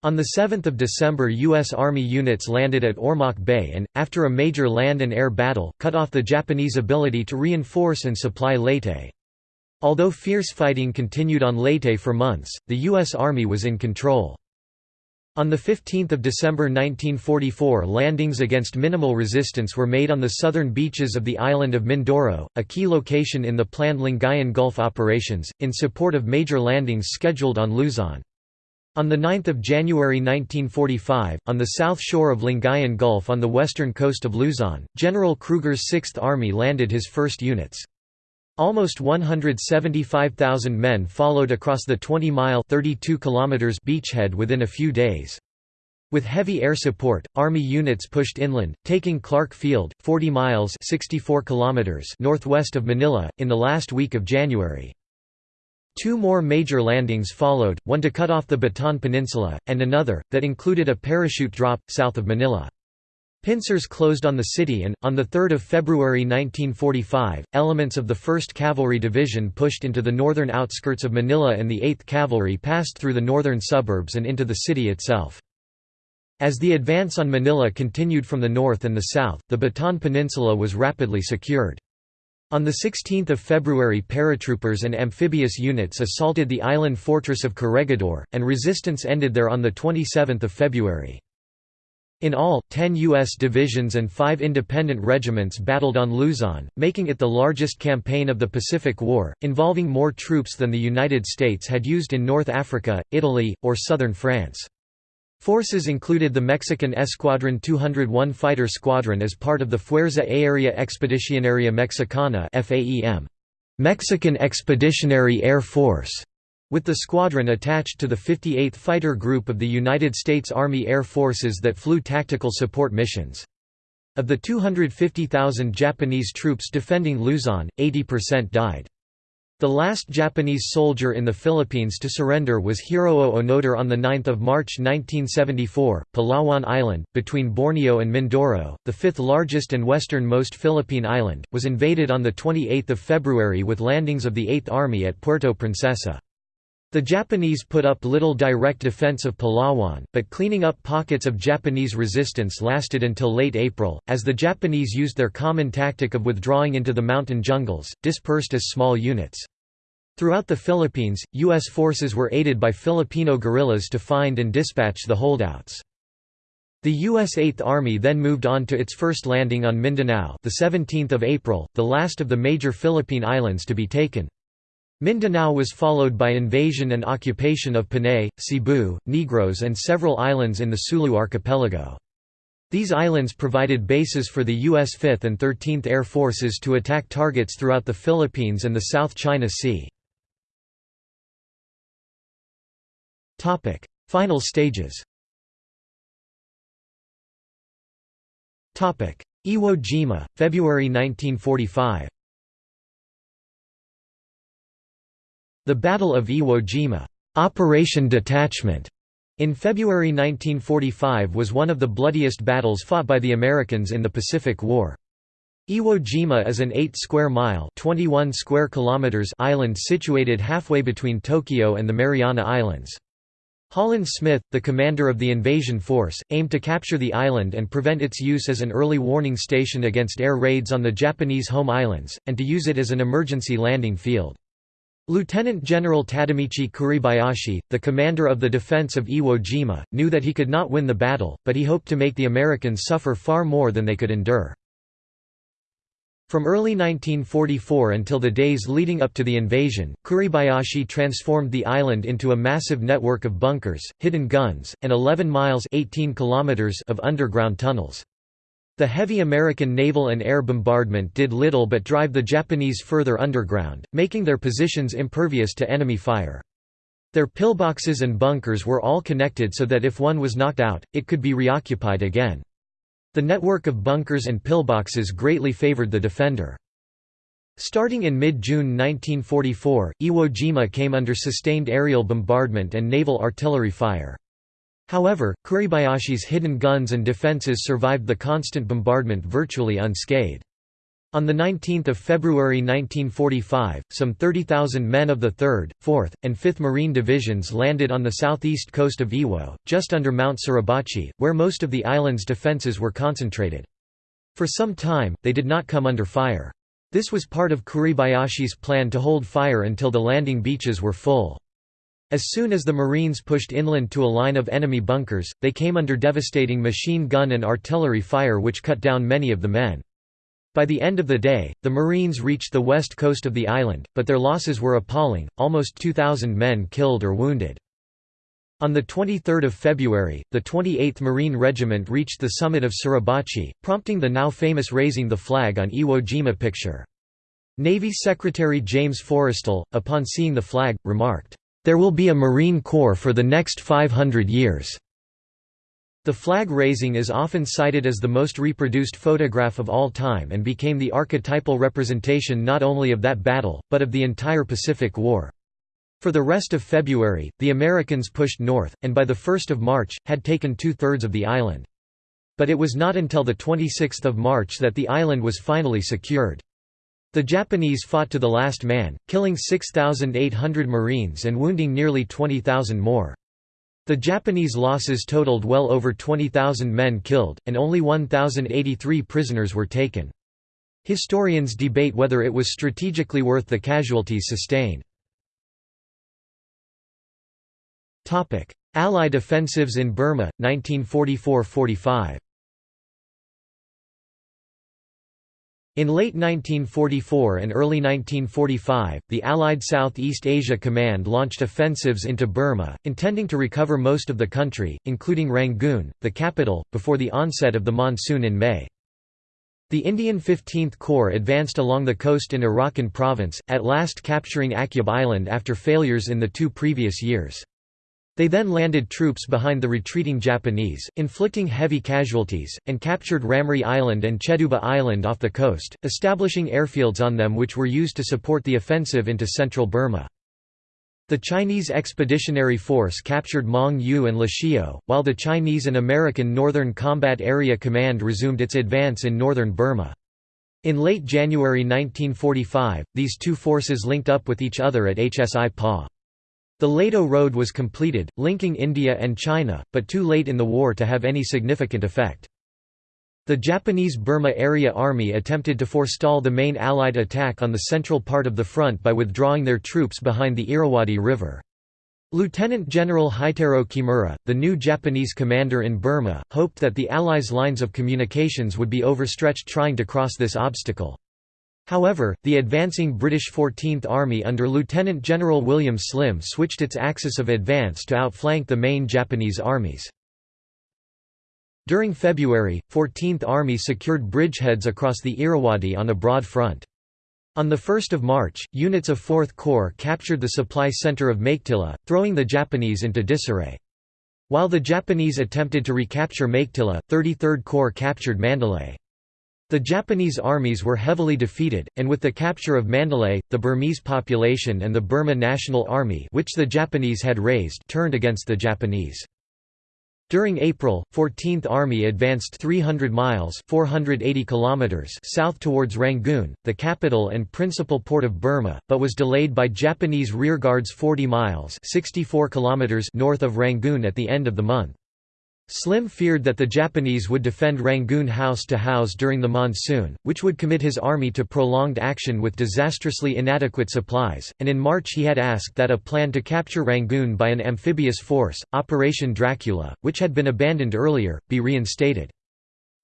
Speaker 1: On 7 December U.S. Army units landed at Ormoc Bay and, after a major land and air battle, cut off the Japanese ability to reinforce and supply Leyte. Although fierce fighting continued on Leyte for months, the U.S. Army was in control. On 15 December 1944 landings against minimal resistance were made on the southern beaches of the island of Mindoro, a key location in the planned Lingayen Gulf operations, in support of major landings scheduled on Luzon. On 9 January 1945, on the south shore of Lingayen Gulf on the western coast of Luzon, General Krueger's Sixth Army landed his first units. Almost 175,000 men followed across the 20-mile beachhead within a few days. With heavy air support, Army units pushed inland, taking Clark Field, 40 miles 64 kilometers northwest of Manila, in the last week of January. Two more major landings followed, one to cut off the Bataan Peninsula, and another, that included a parachute drop, south of Manila. Pincers closed on the city and, on 3 February 1945, elements of the 1st Cavalry Division pushed into the northern outskirts of Manila and the 8th Cavalry passed through the northern suburbs and into the city itself. As the advance on Manila continued from the north and the south, the Bataan Peninsula was rapidly secured. On 16 February paratroopers and amphibious units assaulted the island fortress of Corregidor, and resistance ended there on 27 February. In all, 10 U.S. divisions and five independent regiments battled on Luzon, making it the largest campaign of the Pacific War, involving more troops than the United States had used in North Africa, Italy, or southern France. Forces included the Mexican Escuadron 201 Fighter Squadron as part of the Fuerza Aérea Expedicionaria Mexicana Mexican Expeditionary Air Force with the squadron attached to the 58th Fighter Group of the United States Army Air Forces that flew tactical support missions. Of the 250,000 Japanese troops defending Luzon, 80% died. The last Japanese soldier in the Philippines to surrender was Hiroo Onoda on 9 March 1974, Palawan Island, between Borneo and Mindoro, the fifth largest and westernmost Philippine island, was invaded on 28 February with landings of the Eighth Army at Puerto Princesa. The Japanese put up little direct defense of Palawan, but cleaning up pockets of Japanese resistance lasted until late April, as the Japanese used their common tactic of withdrawing into the mountain jungles, dispersed as small units. Throughout the Philippines, U.S. forces were aided by Filipino guerrillas to find and dispatch the holdouts. The U.S. Eighth Army then moved on to its first landing on Mindanao the 17th of April, the last of the major Philippine islands to be taken. Mindanao was followed by invasion and occupation of Panay, Cebu, Negros and several islands in the Sulu archipelago. These islands provided bases for the U.S. 5th and 13th Air Forces to attack targets throughout the Philippines and the South China Sea. Final stages Iwo Jima, February 1945 The Battle of Iwo Jima Operation Detachment in February 1945 was one of the bloodiest battles fought by the Americans in the Pacific War. Iwo Jima is an 8-square-mile square kilometers island situated halfway between Tokyo and the Mariana Islands. Holland Smith, the commander of the invasion force, aimed to capture the island and prevent its use as an early warning station against air raids on the Japanese home islands, and to use it as an emergency landing field. Lieutenant General Tadamichi Kuribayashi, the commander of the defense of Iwo Jima, knew that he could not win the battle, but he hoped to make the Americans suffer far more than they could endure. From early 1944 until the days leading up to the invasion, Kuribayashi transformed the island into a massive network of bunkers, hidden guns, and 11 miles 18 kilometers of underground tunnels. The heavy American naval and air bombardment did little but drive the Japanese further underground, making their positions impervious to enemy fire. Their pillboxes and bunkers were all connected so that if one was knocked out, it could be reoccupied again. The network of bunkers and pillboxes greatly favored the defender. Starting in mid-June 1944, Iwo Jima came under sustained aerial bombardment and naval artillery fire. However, Kuribayashi's hidden guns and defences survived the constant bombardment virtually unscathed. On 19 February 1945, some 30,000 men of the 3rd, 4th, and 5th Marine Divisions landed on the southeast coast of Iwo, just under Mount Suribachi, where most of the island's defences were concentrated. For some time, they did not come under fire. This was part of Kuribayashi's plan to hold fire until the landing beaches were full. As soon as the Marines pushed inland to a line of enemy bunkers, they came under devastating machine gun and artillery fire which cut down many of the men. By the end of the day, the Marines reached the west coast of the island, but their losses were appalling, almost 2,000 men killed or wounded. On 23 February, the 28th Marine Regiment reached the summit of Suribachi, prompting the now famous raising the flag on Iwo Jima picture. Navy Secretary James Forrestal, upon seeing the flag, remarked, "...there will be a Marine Corps for the next 500 years." The flag raising is often cited as the most reproduced photograph of all time and became the archetypal representation not only of that battle, but of the entire Pacific War. For the rest of February, the Americans pushed north, and by the 1st of March, had taken two-thirds of the island. But it was not until the 26th of March that the island was finally secured. The Japanese fought to the last man, killing 6,800 Marines and wounding nearly 20,000 more. The Japanese losses totaled well over 20,000 men killed, and only 1,083 prisoners were taken. Historians debate whether it was strategically worth the casualties sustained. Allied offensives in Burma, 1944–45 In late 1944 and early 1945, the Allied Southeast Asia Command launched offensives into Burma, intending to recover most of the country, including Rangoon, the capital, before the onset of the monsoon in May. The Indian 15th Corps advanced along the coast in Arakan province, at last capturing Akyab Island after failures in the two previous years. They then landed troops behind the retreating Japanese, inflicting heavy casualties, and captured Ramree Island and Cheduba Island off the coast, establishing airfields on them which were used to support the offensive into central Burma. The Chinese Expeditionary Force captured Mong Yu and Lashio, while the Chinese and American Northern Combat Area Command resumed its advance in northern Burma. In late January 1945, these two forces linked up with each other at Hsipaw. The Ledo Road was completed, linking India and China, but too late in the war to have any significant effect. The Japanese Burma Area Army attempted to forestall the main Allied attack on the central part of the front by withdrawing their troops behind the Irrawaddy River. Lieutenant General Heitaro Kimura, the new Japanese commander in Burma, hoped that the Allies' lines of communications would be overstretched trying to cross this obstacle. However, the advancing British 14th Army under Lieutenant General William Slim switched its axis of advance to outflank the main Japanese armies. During February, 14th Army secured bridgeheads across the Irrawaddy on a broad front. On 1 March, units of 4th Corps captured the supply center of Meiktila, throwing the Japanese into disarray. While the Japanese attempted to recapture Meiktila, 33rd Corps captured Mandalay. The Japanese armies were heavily defeated, and with the capture of Mandalay, the Burmese population and the Burma National Army which the Japanese had raised turned against the Japanese. During April, 14th Army advanced 300 miles 480 kilometers south towards Rangoon, the capital and principal port of Burma, but was delayed by Japanese rearguards 40 miles 64 kilometers north of Rangoon at the end of the month. Slim feared that the Japanese would defend Rangoon house to house during the monsoon, which would commit his army to prolonged action with disastrously inadequate supplies, and in March he had asked that a plan to capture Rangoon by an amphibious force, Operation Dracula, which had been abandoned earlier, be reinstated.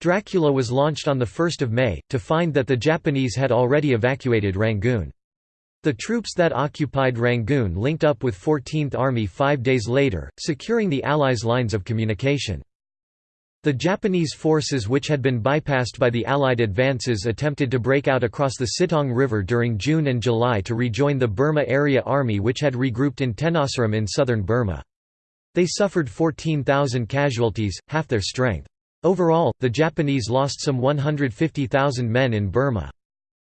Speaker 1: Dracula was launched on 1 May, to find that the Japanese had already evacuated Rangoon. The troops that occupied Rangoon linked up with 14th Army five days later, securing the Allies' lines of communication. The Japanese forces which had been bypassed by the Allied advances attempted to break out across the Sittaung River during June and July to rejoin the Burma Area Army which had regrouped in Tenasserim in southern Burma. They suffered 14,000 casualties, half their strength. Overall, the Japanese lost some 150,000 men in Burma.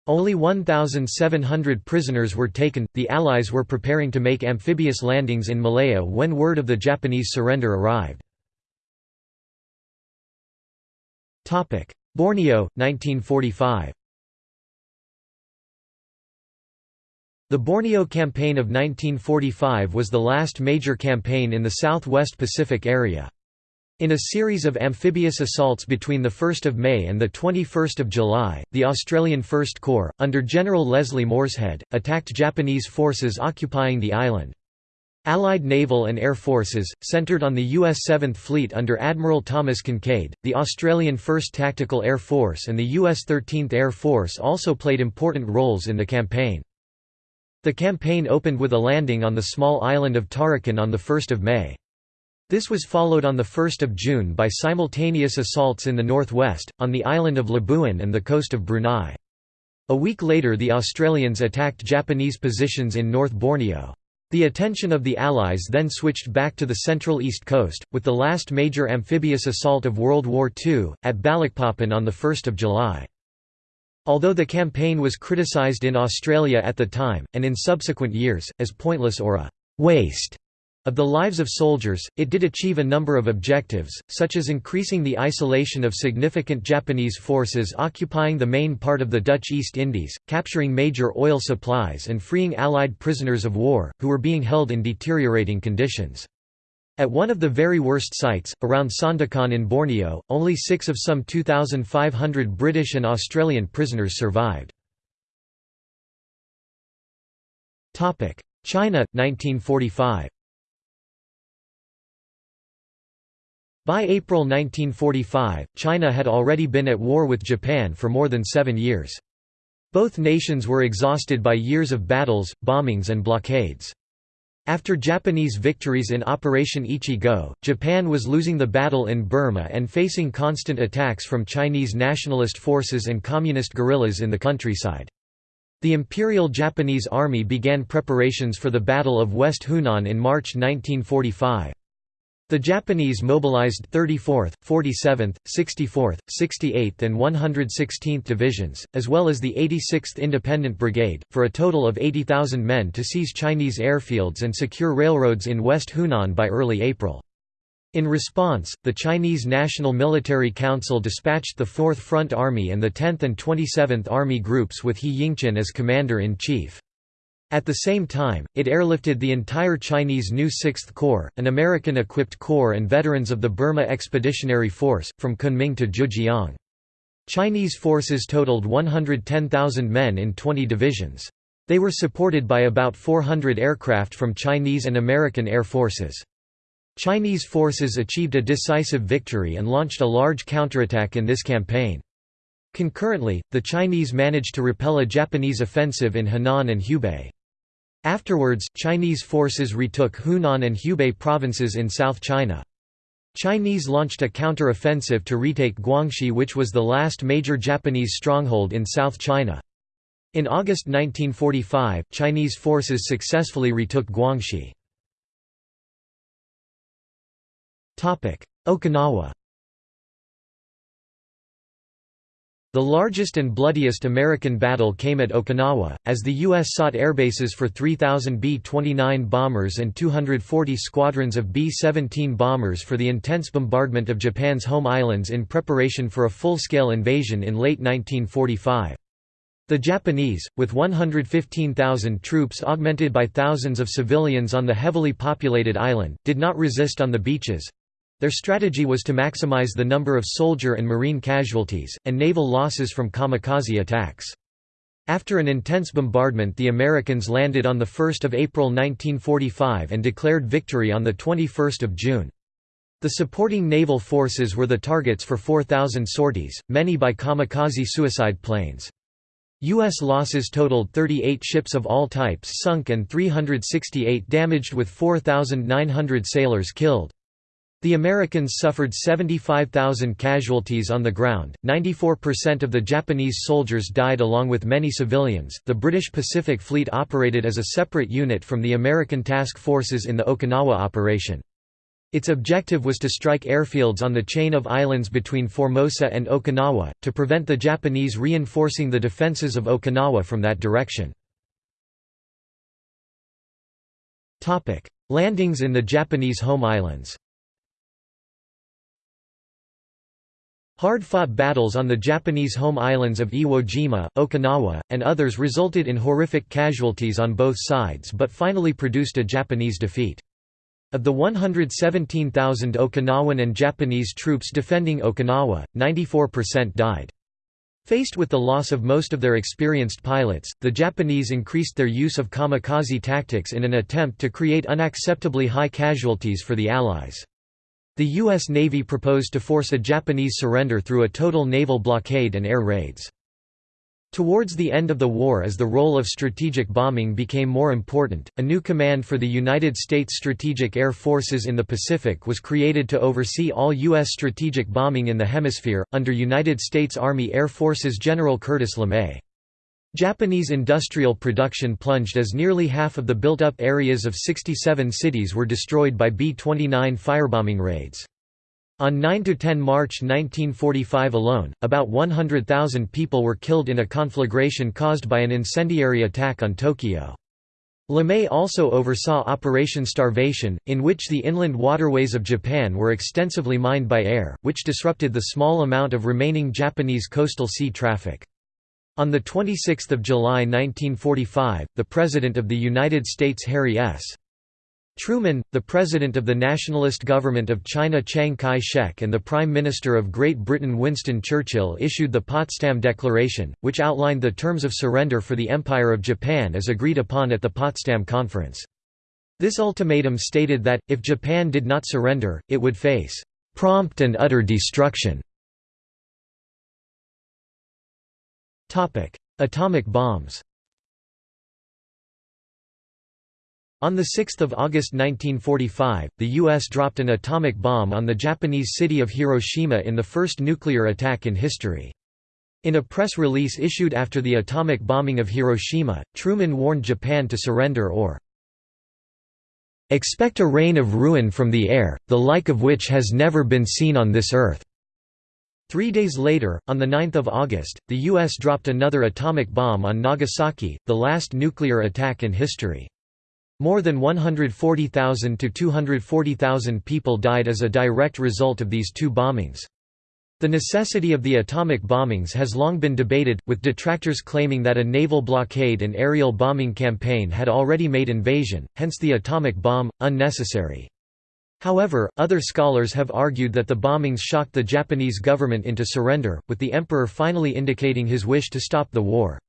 Speaker 1: Only 1,700 prisoners were taken. The Allies were preparing to make amphibious landings in Malaya when word of the Japanese surrender arrived. Borneo, 1945 The Borneo Campaign of 1945 was the last major campaign in the southwest Pacific area. In a series of amphibious assaults between 1 May and 21 July, the Australian First Corps, under General Leslie Morshead, attacked Japanese forces occupying the island. Allied naval and air forces, centered on the U.S. 7th Fleet under Admiral Thomas Kinkaid, the Australian 1st Tactical Air Force and the U.S. 13th Air Force also played important roles in the campaign. The campaign opened with a landing on the small island of Tarakan on 1 May. This was followed on 1 June by simultaneous assaults in the northwest, on the island of Labuan and the coast of Brunei. A week later the Australians attacked Japanese positions in North Borneo. The attention of the Allies then switched back to the central east coast, with the last major amphibious assault of World War II, at Balikpapan on 1 July. Although the campaign was criticised in Australia at the time, and in subsequent years, as pointless or a «waste», of the lives of soldiers, it did achieve a number of objectives, such as increasing the isolation of significant Japanese forces occupying the main part of the Dutch East Indies, capturing major oil supplies and freeing Allied prisoners of war, who were being held in deteriorating conditions. At one of the very worst sites, around Sandakan in Borneo, only six of some 2,500 British and Australian prisoners survived. China, 1945 By April 1945, China had already been at war with Japan for more than seven years. Both nations were exhausted by years of battles, bombings and blockades. After Japanese victories in Operation Ichi-Go, Japan was losing the battle in Burma and facing constant attacks from Chinese nationalist forces and communist guerrillas in the countryside. The Imperial Japanese Army began preparations for the Battle of West Hunan in March 1945. The Japanese mobilized 34th, 47th, 64th, 68th and 116th Divisions, as well as the 86th Independent Brigade, for a total of 80,000 men to seize Chinese airfields and secure railroads in West Hunan by early April. In response, the Chinese National Military Council dispatched the 4th Front Army and the 10th and 27th Army Groups with He Yingqin as commander-in-chief. At the same time, it airlifted the entire Chinese new 6th Corps, an American-equipped corps and veterans of the Burma Expeditionary Force, from Kunming to Zhijiang. Chinese forces totaled 110,000 men in 20 divisions. They were supported by about 400 aircraft from Chinese and American air forces. Chinese forces achieved a decisive victory and launched a large counterattack in this campaign. Concurrently, the Chinese managed to repel a Japanese offensive in Henan and Hubei. Afterwards, Chinese forces retook Hunan and Hubei provinces in South China. Chinese launched a counter-offensive to retake Guangxi which was the last major Japanese stronghold in South China. In August 1945, Chinese forces successfully retook Guangxi. Okinawa The largest and bloodiest American battle came at Okinawa, as the U.S. sought airbases for 3,000 B-29 bombers and 240 squadrons of B-17 bombers for the intense bombardment of Japan's home islands in preparation for a full-scale invasion in late 1945. The Japanese, with 115,000 troops augmented by thousands of civilians on the heavily populated island, did not resist on the beaches, their strategy was to maximize the number of soldier and marine casualties, and naval losses from kamikaze attacks. After an intense bombardment the Americans landed on 1 April 1945 and declared victory on 21 June. The supporting naval forces were the targets for 4,000 sorties, many by kamikaze suicide planes. U.S. losses totaled 38 ships of all types sunk and 368 damaged with 4,900 sailors killed. The Americans suffered 75,000 casualties on the ground, 94% of the Japanese soldiers died along with many civilians. The British Pacific Fleet operated as a separate unit from the American task forces in the Okinawa operation. Its objective was to strike airfields on the chain of islands between Formosa and Okinawa, to prevent the Japanese reinforcing the defences of Okinawa from that direction. Landings in the Japanese home islands Hard-fought battles on the Japanese home islands of Iwo Jima, Okinawa, and others resulted in horrific casualties on both sides but finally produced a Japanese defeat. Of the 117,000 Okinawan and Japanese troops defending Okinawa, 94% died. Faced with the loss of most of their experienced pilots, the Japanese increased their use of kamikaze tactics in an attempt to create unacceptably high casualties for the Allies. The U.S. Navy proposed to force a Japanese surrender through a total naval blockade and air raids. Towards the end of the war as the role of strategic bombing became more important, a new command for the United States Strategic Air Forces in the Pacific was created to oversee all U.S. strategic bombing in the hemisphere, under United States Army Air Forces General Curtis LeMay. Japanese industrial production plunged as nearly half of the built-up areas of 67 cities were destroyed by B-29 firebombing raids. On 9–10 March 1945 alone, about 100,000 people were killed in a conflagration caused by an incendiary attack on Tokyo. LeMay also oversaw Operation Starvation, in which the inland waterways of Japan were extensively mined by air, which disrupted the small amount of remaining Japanese coastal sea traffic. On 26 July 1945, the President of the United States Harry S. Truman, the President of the Nationalist Government of China Chiang Kai-shek and the Prime Minister of Great Britain Winston Churchill issued the Potsdam Declaration, which outlined the terms of surrender for the Empire of Japan as agreed upon at the Potsdam Conference. This ultimatum stated that, if Japan did not surrender, it would face "...prompt and utter destruction". Atomic bombs On 6 August 1945, the U.S. dropped an atomic bomb on the Japanese city of Hiroshima in the first nuclear attack in history. In a press release issued after the atomic bombing of Hiroshima, Truman warned Japan to surrender or expect a rain of ruin from the air, the like of which has never been seen on this earth." Three days later, on 9 August, the U.S. dropped another atomic bomb on Nagasaki, the last nuclear attack in history. More than 140,000 to 240,000 people died as a direct result of these two bombings. The necessity of the atomic bombings has long been debated, with detractors claiming that a naval blockade and aerial bombing campaign had already made invasion, hence the atomic bomb, unnecessary. However, other scholars have argued that the bombings shocked the Japanese government into surrender, with the emperor finally indicating his wish to stop the war.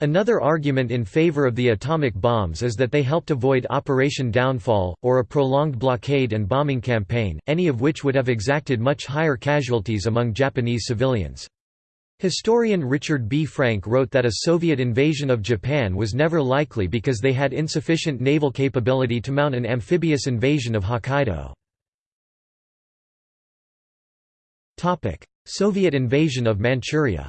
Speaker 1: Another argument in favor of the atomic bombs is that they helped avoid Operation Downfall, or a prolonged blockade and bombing campaign, any of which would have exacted much higher casualties among Japanese civilians. Historian Richard B. Frank wrote that a Soviet invasion of Japan was never likely because they had insufficient naval capability to mount an amphibious invasion of Hokkaido. Soviet invasion of Manchuria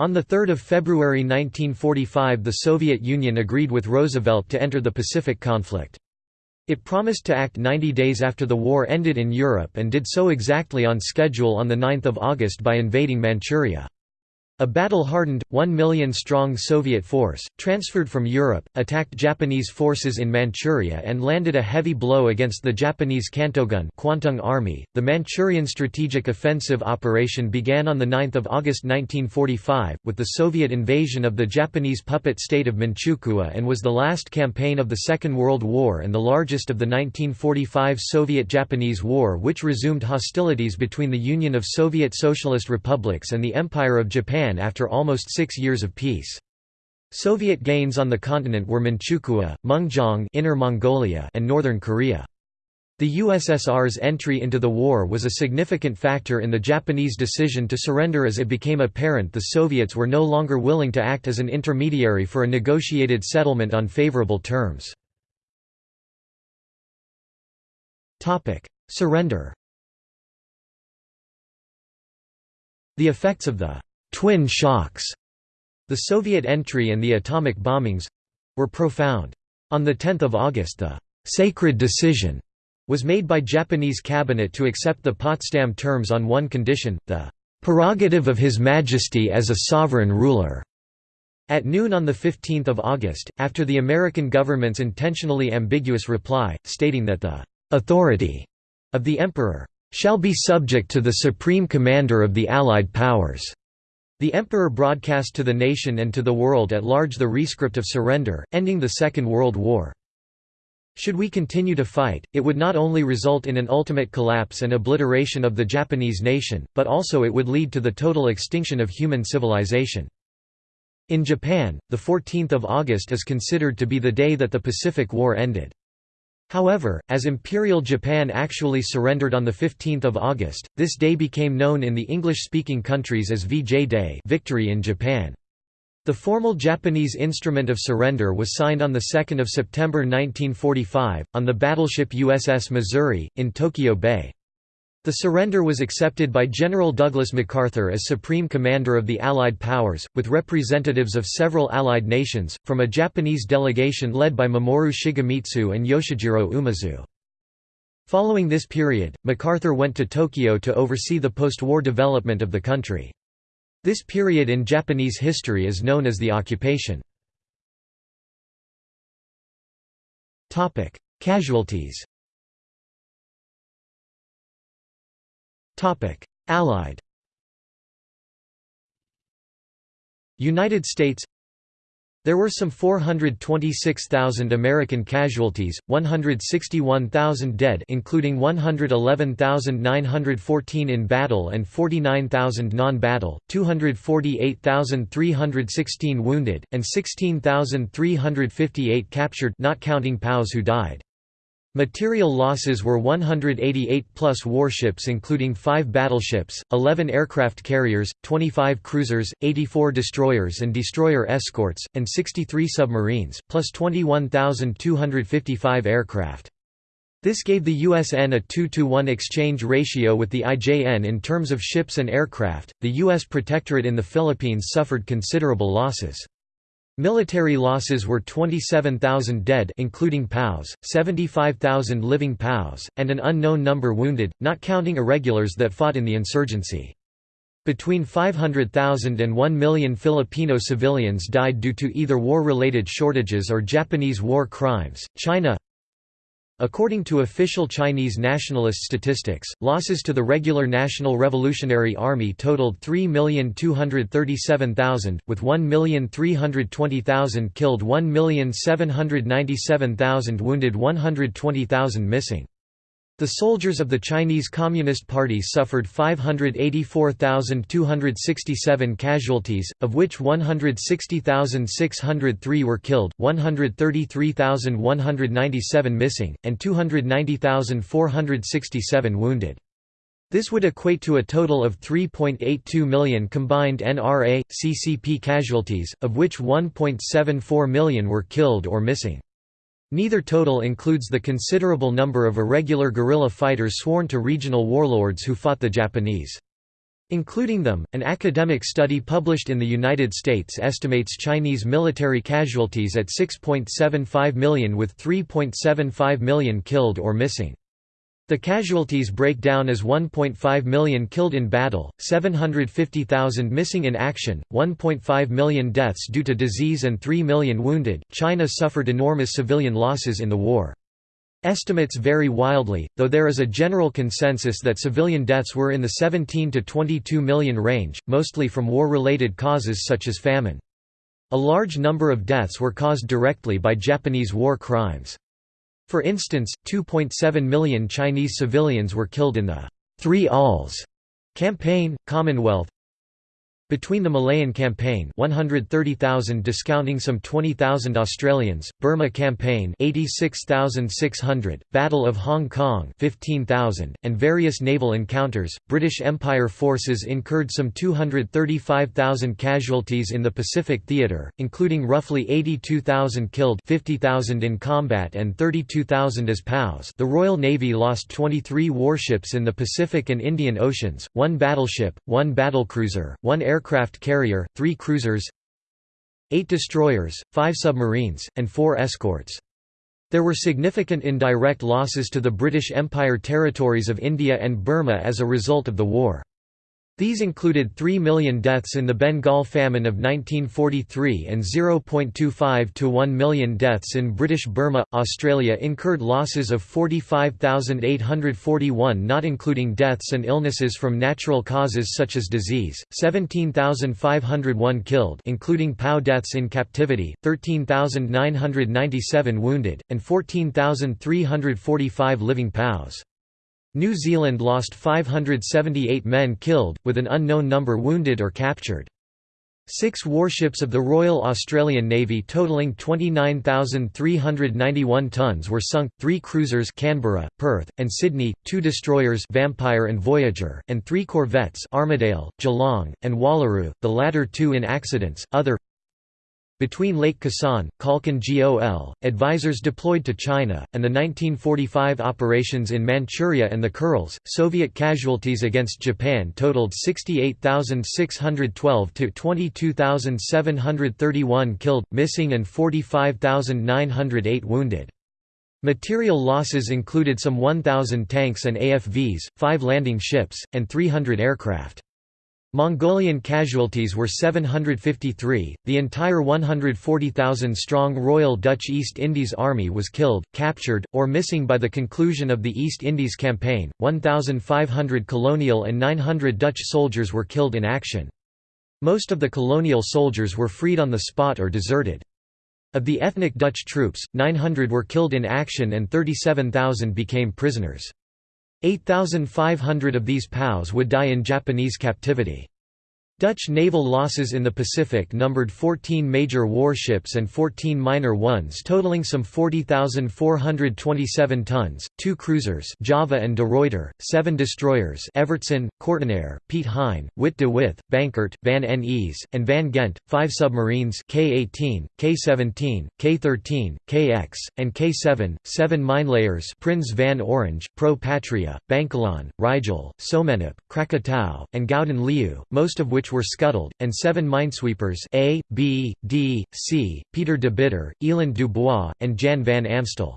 Speaker 1: On 3 February 1945 the Soviet Union agreed with Roosevelt to enter the Pacific conflict. It promised to act 90 days after the war ended in Europe and did so exactly on schedule on 9 August by invading Manchuria. A battle-hardened, one million-strong Soviet force, transferred from Europe, attacked Japanese forces in Manchuria and landed a heavy blow against the Japanese Kwantung army. The Manchurian strategic offensive operation began on 9 August 1945, with the Soviet invasion of the Japanese puppet state of Manchukuo and was the last campaign of the Second World War and the largest of the 1945 Soviet-Japanese War which resumed hostilities between the Union of Soviet Socialist Republics and the Empire of Japan Japan after almost six years of peace. Soviet gains on the continent were Manchukuo, Mengjiang Inner Mongolia and Northern Korea. The USSR's entry into the war was a significant factor in the Japanese decision to surrender as it became apparent the Soviets were no longer willing to act as an intermediary for a negotiated settlement on favorable terms. Surrender The effects of the twin shocks, the Soviet entry and the atomic bombings were profound. On 10 August the «sacred decision» was made by Japanese cabinet to accept the Potsdam terms on one condition, the «prerogative of His Majesty as a sovereign ruler». At noon on 15 August, after the American government's intentionally ambiguous reply, stating that the «authority» of the Emperor «shall be subject to the Supreme Commander of the Allied Powers», the emperor broadcast to the nation and to the world at large the rescript of surrender, ending the Second World War. Should we continue to fight, it would not only result in an ultimate collapse and obliteration of the Japanese nation, but also it would lead to the total extinction of human civilization. In Japan, the 14th of August is considered to be the day that the Pacific War ended. However, as Imperial Japan actually surrendered on 15 August, this day became known in the English-speaking countries as VJ Day victory in Japan. The formal Japanese instrument of surrender was signed on 2 September 1945, on the battleship USS Missouri, in Tokyo Bay. The surrender was accepted by General Douglas MacArthur as Supreme Commander of the Allied powers, with representatives of several Allied nations, from a Japanese delegation led by Mamoru Shigemitsu and Yoshijiro Umezu. Following this period, MacArthur went to Tokyo to oversee the post-war development of the country. This period in Japanese history is known as the occupation. Casualties Allied. United States. There were some 426,000 American casualties, 161,000 dead including 111,914 in battle and 49,000 non-battle, 248,316 wounded, and 16,358 captured not counting POWs who died. Material losses were 188 plus warships including 5 battleships, 11 aircraft carriers, 25 cruisers, 84 destroyers and destroyer escorts, and 63 submarines, plus 21,255 aircraft. This gave the USN a 2 to 1 exchange ratio with the IJN in terms of ships and aircraft. The U.S. Protectorate in the Philippines suffered considerable losses. Military losses were 27,000 dead including POWs, 75,000 living POWs, and an unknown number wounded, not counting irregulars that fought in the insurgency. Between 500,000 and 1 million Filipino civilians died due to either war-related shortages or Japanese war crimes. China According to official Chinese nationalist statistics, losses to the regular National Revolutionary Army totaled 3,237,000, with 1,320,000 killed 1,797,000 wounded 120,000 missing. The soldiers of the Chinese Communist Party suffered 584,267 casualties, of which 160,603 were killed, 133,197 missing, and 290,467 wounded. This would equate to a total of 3.82 million combined NRA, CCP casualties, of which 1.74 million were killed or missing. Neither total includes the considerable number of irregular guerrilla fighters sworn to regional warlords who fought the Japanese. Including them, an academic study published in the United States estimates Chinese military casualties at 6.75 million with 3.75 million killed or missing. The casualties break down as 1.5 million killed in battle, 750,000 missing in action, 1.5 million deaths due to disease, and 3 million wounded. China suffered enormous civilian losses in the war. Estimates vary wildly, though there is a general consensus that civilian deaths were in the 17 to 22 million range, mostly from war-related causes such as famine. A large number of deaths were caused directly by Japanese war crimes. For instance, 2.7 million Chinese civilians were killed in the Three Alls campaign, Commonwealth, between the Malayan Campaign 130,000 discounting some 20,000 Australians, Burma Campaign 86,600, Battle of Hong Kong 15,000, and various naval encounters, British Empire forces incurred some 235,000 casualties in the Pacific Theatre, including roughly 82,000 killed 50,000 in combat and 32,000 as POWs. The Royal Navy lost 23 warships in the Pacific and Indian Oceans, one battleship, one battlecruiser, one air aircraft carrier, three cruisers, eight destroyers, five submarines, and four escorts. There were significant indirect losses to the British Empire territories of India and Burma as a result of the war. These included 3 million deaths in the Bengal famine of 1943 and 0.25 to 1 million deaths in British Burma. Australia incurred losses of 45,841 not including deaths and illnesses from natural causes such as disease, 17,501 killed including POW deaths in captivity, 13,997 wounded, and 14,345 living POWs. New Zealand lost 578 men killed, with an unknown number wounded or captured. Six warships of the Royal Australian Navy totalling 29,391 tons were sunk, three cruisers Canberra, Perth, and Sydney, two destroyers Vampire and Voyager, and three corvettes Armidale, Geelong, and Wallaroo, the latter two in accidents. Other between Lake Khasan, Khalkhin Gol, advisors deployed to China, and the 1945 operations in Manchuria and the Kurils, Soviet casualties against Japan totaled 68,612 to 22,731 killed, missing and 45,908 wounded. Material losses included some 1,000 tanks and AFVs, 5 landing ships, and 300 aircraft. Mongolian casualties were 753. The entire 140,000 strong Royal Dutch East Indies Army was killed, captured, or missing by the conclusion of the East Indies Campaign. 1,500 colonial and 900 Dutch soldiers were killed in action. Most of the colonial soldiers were freed on the spot or deserted. Of the ethnic Dutch troops, 900 were killed in action and 37,000 became prisoners. 8,500 of these POWs would die in Japanese captivity. Dutch naval losses in the Pacific numbered 14 major warships and 14 minor ones totaling some 40,427 tons, two cruisers Java and De Ruyter, seven destroyers Evertsen, Kortenaer, Piet Hein, Witte de With, Banckert, Van Nes, and Van Ghent, five submarines K-18, K-17, K-13, KX, and K-7, seven minelayers Prins van Orange, Pro Patria, Bangkalan, Rigel, Soemenep, Krakatau, and Gouden Leeuw, most of which were scuttled, and seven minesweepers A, B, D, C, Pieter de Bitter, Eland Dubois, and Jan van Amstel.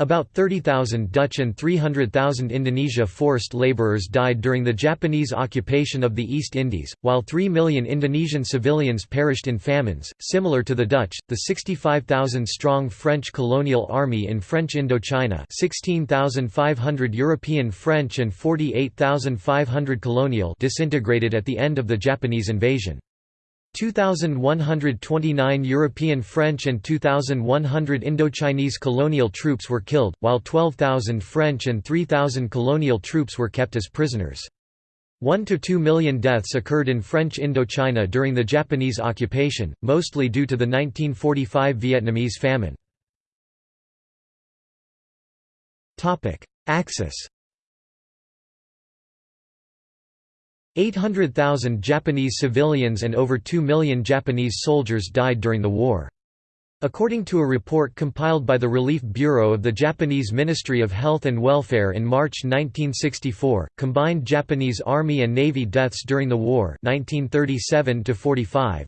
Speaker 1: About 30,000 Dutch and 300,000 Indonesia forced laborers died during the Japanese occupation of the East Indies, while 3 million Indonesian civilians perished in famines. Similar to the Dutch, the 65,000 strong French colonial army in French Indochina, 16,500 European French and 48,500 colonial disintegrated at the end of the Japanese invasion. 2,129 European French and 2,100 Indochinese colonial troops were killed, while 12,000 French and 3,000 colonial troops were kept as prisoners. 1 to 2 million deaths occurred in French Indochina during the Japanese occupation, mostly due to the 1945 Vietnamese famine. Axis 800,000 Japanese civilians and over 2 million Japanese soldiers died during the war. According to a report compiled by the Relief Bureau of the Japanese Ministry of Health and Welfare in March 1964, combined Japanese Army and Navy deaths during the war 1937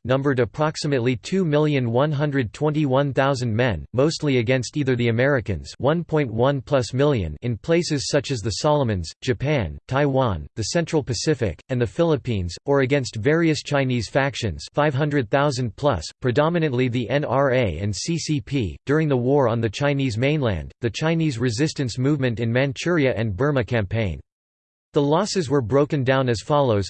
Speaker 1: numbered approximately 2,121,000 men, mostly against either the Americans 1.1 plus million in places such as the Solomons, Japan, Taiwan, the Central Pacific, and the Philippines, or against various Chinese factions 500,000 plus, predominantly the NRA and CCP. During the war on the Chinese mainland, the Chinese resistance movement in Manchuria and Burma campaign. The losses were broken down as follows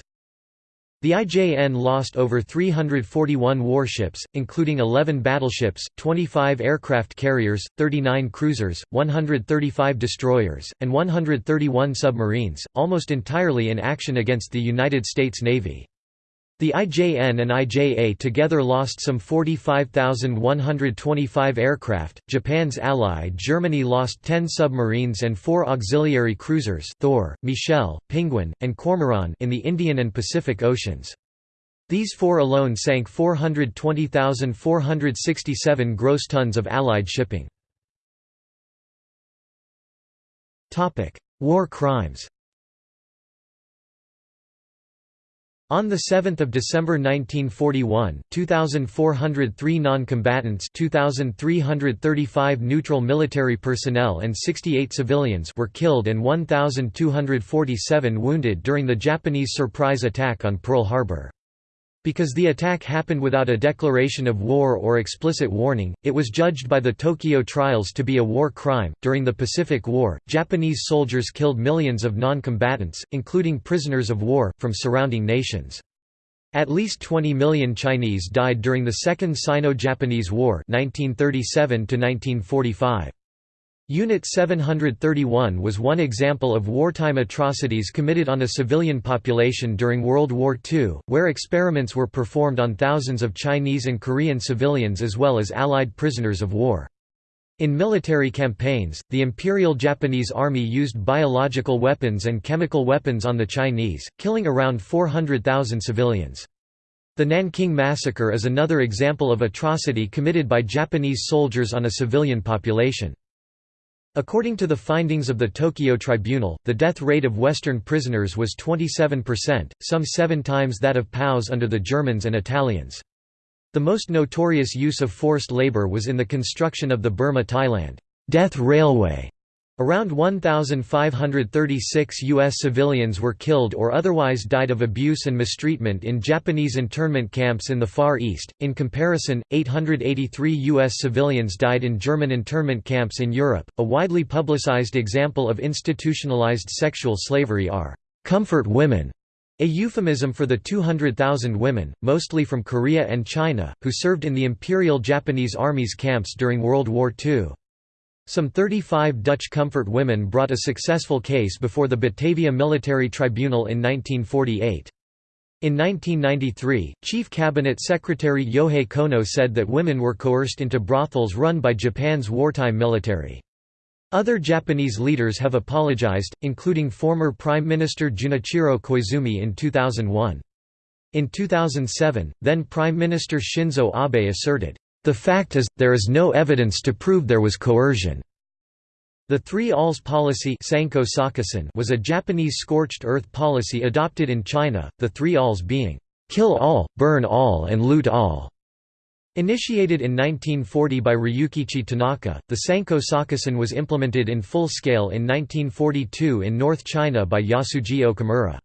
Speaker 1: the IJN lost over 341 warships, including 11 battleships, 25 aircraft carriers, 39 cruisers, 135 destroyers, and 131 submarines, almost entirely in action against the United States Navy. The IJN and IJA together lost some 45,125 aircraft. Japan's ally Germany lost 10 submarines and 4 auxiliary cruisers Thor, Michel, Pinguin, and Kormoran in the Indian and Pacific Oceans. These four alone sank 420,467 gross tons of Allied shipping. War crimes On 7 December 1941, 2,403 non-combatants 2,335 neutral military personnel and 68 civilians were killed and 1,247 wounded during the Japanese surprise attack on Pearl Harbor. Because the attack happened without a declaration of war or explicit warning, it was judged by the Tokyo trials to be a war crime. During the Pacific War, Japanese soldiers killed millions of non combatants, including prisoners of war, from surrounding nations. At least 20 million Chinese died during the Second Sino-Japanese War 1937 -1945. Unit 731 was one example of wartime atrocities committed on a civilian population during World War II, where experiments were performed on thousands of Chinese and Korean civilians as well as Allied prisoners of war. In military campaigns, the Imperial Japanese Army used biological weapons and chemical weapons on the Chinese, killing around 400,000 civilians. The Nanking Massacre is another example of atrocity committed by Japanese soldiers on a civilian population. According to the findings of the Tokyo Tribunal, the death rate of Western prisoners was 27%, some seven times that of POWs under the Germans and Italians. The most notorious use of forced labor was in the construction of the Burma-Thailand Death Railway, Around 1,536 U.S. civilians were killed or otherwise died of abuse and mistreatment in Japanese internment camps in the Far East. In comparison, 883 U.S. civilians died in German internment camps in Europe. A widely publicized example of institutionalized sexual slavery are comfort women, a euphemism for the 200,000 women, mostly from Korea and China, who served in the Imperial Japanese Army's camps during World War II. Some 35 Dutch comfort women brought a successful case before the Batavia Military Tribunal in 1948. In 1993, Chief Cabinet Secretary Yohei Kono said that women were coerced into brothels run by Japan's wartime military. Other Japanese leaders have apologized, including former Prime Minister Junichiro Koizumi in 2001. In 2007, then Prime Minister Shinzo Abe asserted, the fact is, there is no evidence to prove there was coercion. The Three Alls policy was a Japanese scorched earth policy adopted in China, the Three Alls being, "...kill all, burn all and loot all." Initiated in 1940 by Ryukichi Tanaka, the Sanko Sakusen was implemented in full scale in 1942 in North China by Yasuji Okamura.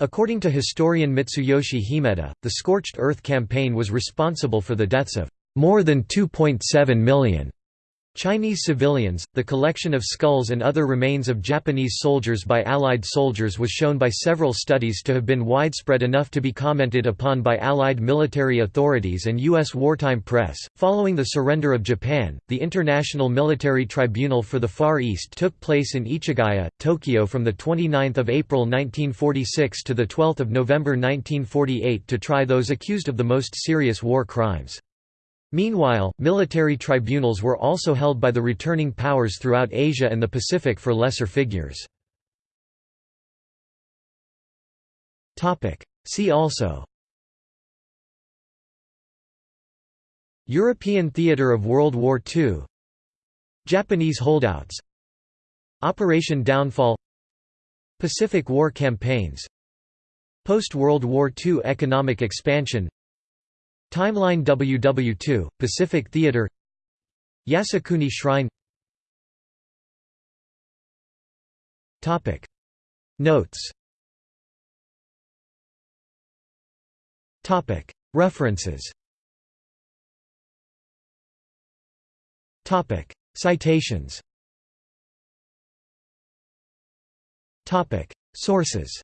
Speaker 1: According to historian Mitsuyoshi Himeta, the Scorched Earth campaign was responsible for the deaths of more than 2.7 million Chinese civilians. The collection of skulls and other remains of Japanese soldiers by Allied soldiers was shown by several studies to have been widespread enough to be commented upon by Allied military authorities and U.S. wartime press. Following the surrender of Japan, the International Military Tribunal for the Far East took place in Ichigaya, Tokyo from 29 April 1946 to 12 November 1948 to try those accused of the most serious war crimes. Meanwhile, military tribunals were also held by the returning powers throughout Asia and the Pacific for lesser figures. See also European theatre of World War II Japanese holdouts Operation Downfall Pacific War campaigns Post-World War II economic expansion Timeline WW2, Pacific Theater. Yasukuni Shrine. Topic. Notes. References. Topic. Citations. Topic. Sources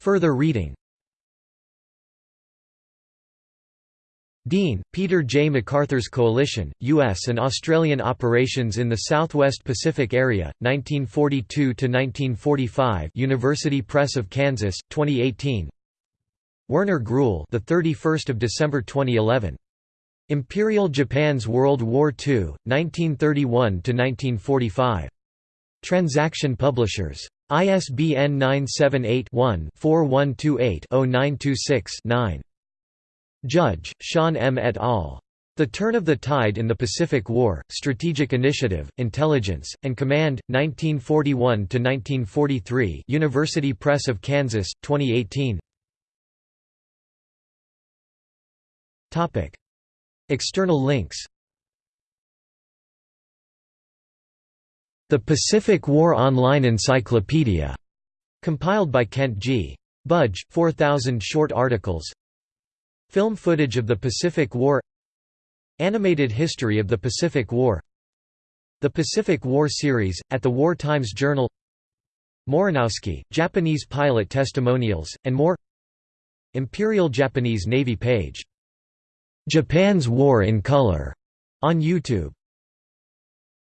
Speaker 1: Further reading Dean, Peter J. MacArthur's Coalition, U.S. and Australian Operations in the Southwest Pacific Area, 1942–1945 University Press of Kansas, 2018 Werner Gruhl the 31st of December 2011. Imperial Japan's World War II, 1931–1945. Transaction Publishers. ISBN 978-1-4128-0926-9. Judge, Sean M. et al. The Turn of the Tide in the Pacific War, Strategic Initiative, Intelligence, and Command, 1941–1943 University Press of Kansas, 2018 External links The Pacific War Online Encyclopedia, compiled by Kent G. Budge, 4,000 short articles. Film footage of the Pacific War. Animated History of the Pacific War. The Pacific War Series, at the War Times Journal. Morinowski, Japanese pilot testimonials, and more. Imperial Japanese Navy page. Japan's War in Color, on YouTube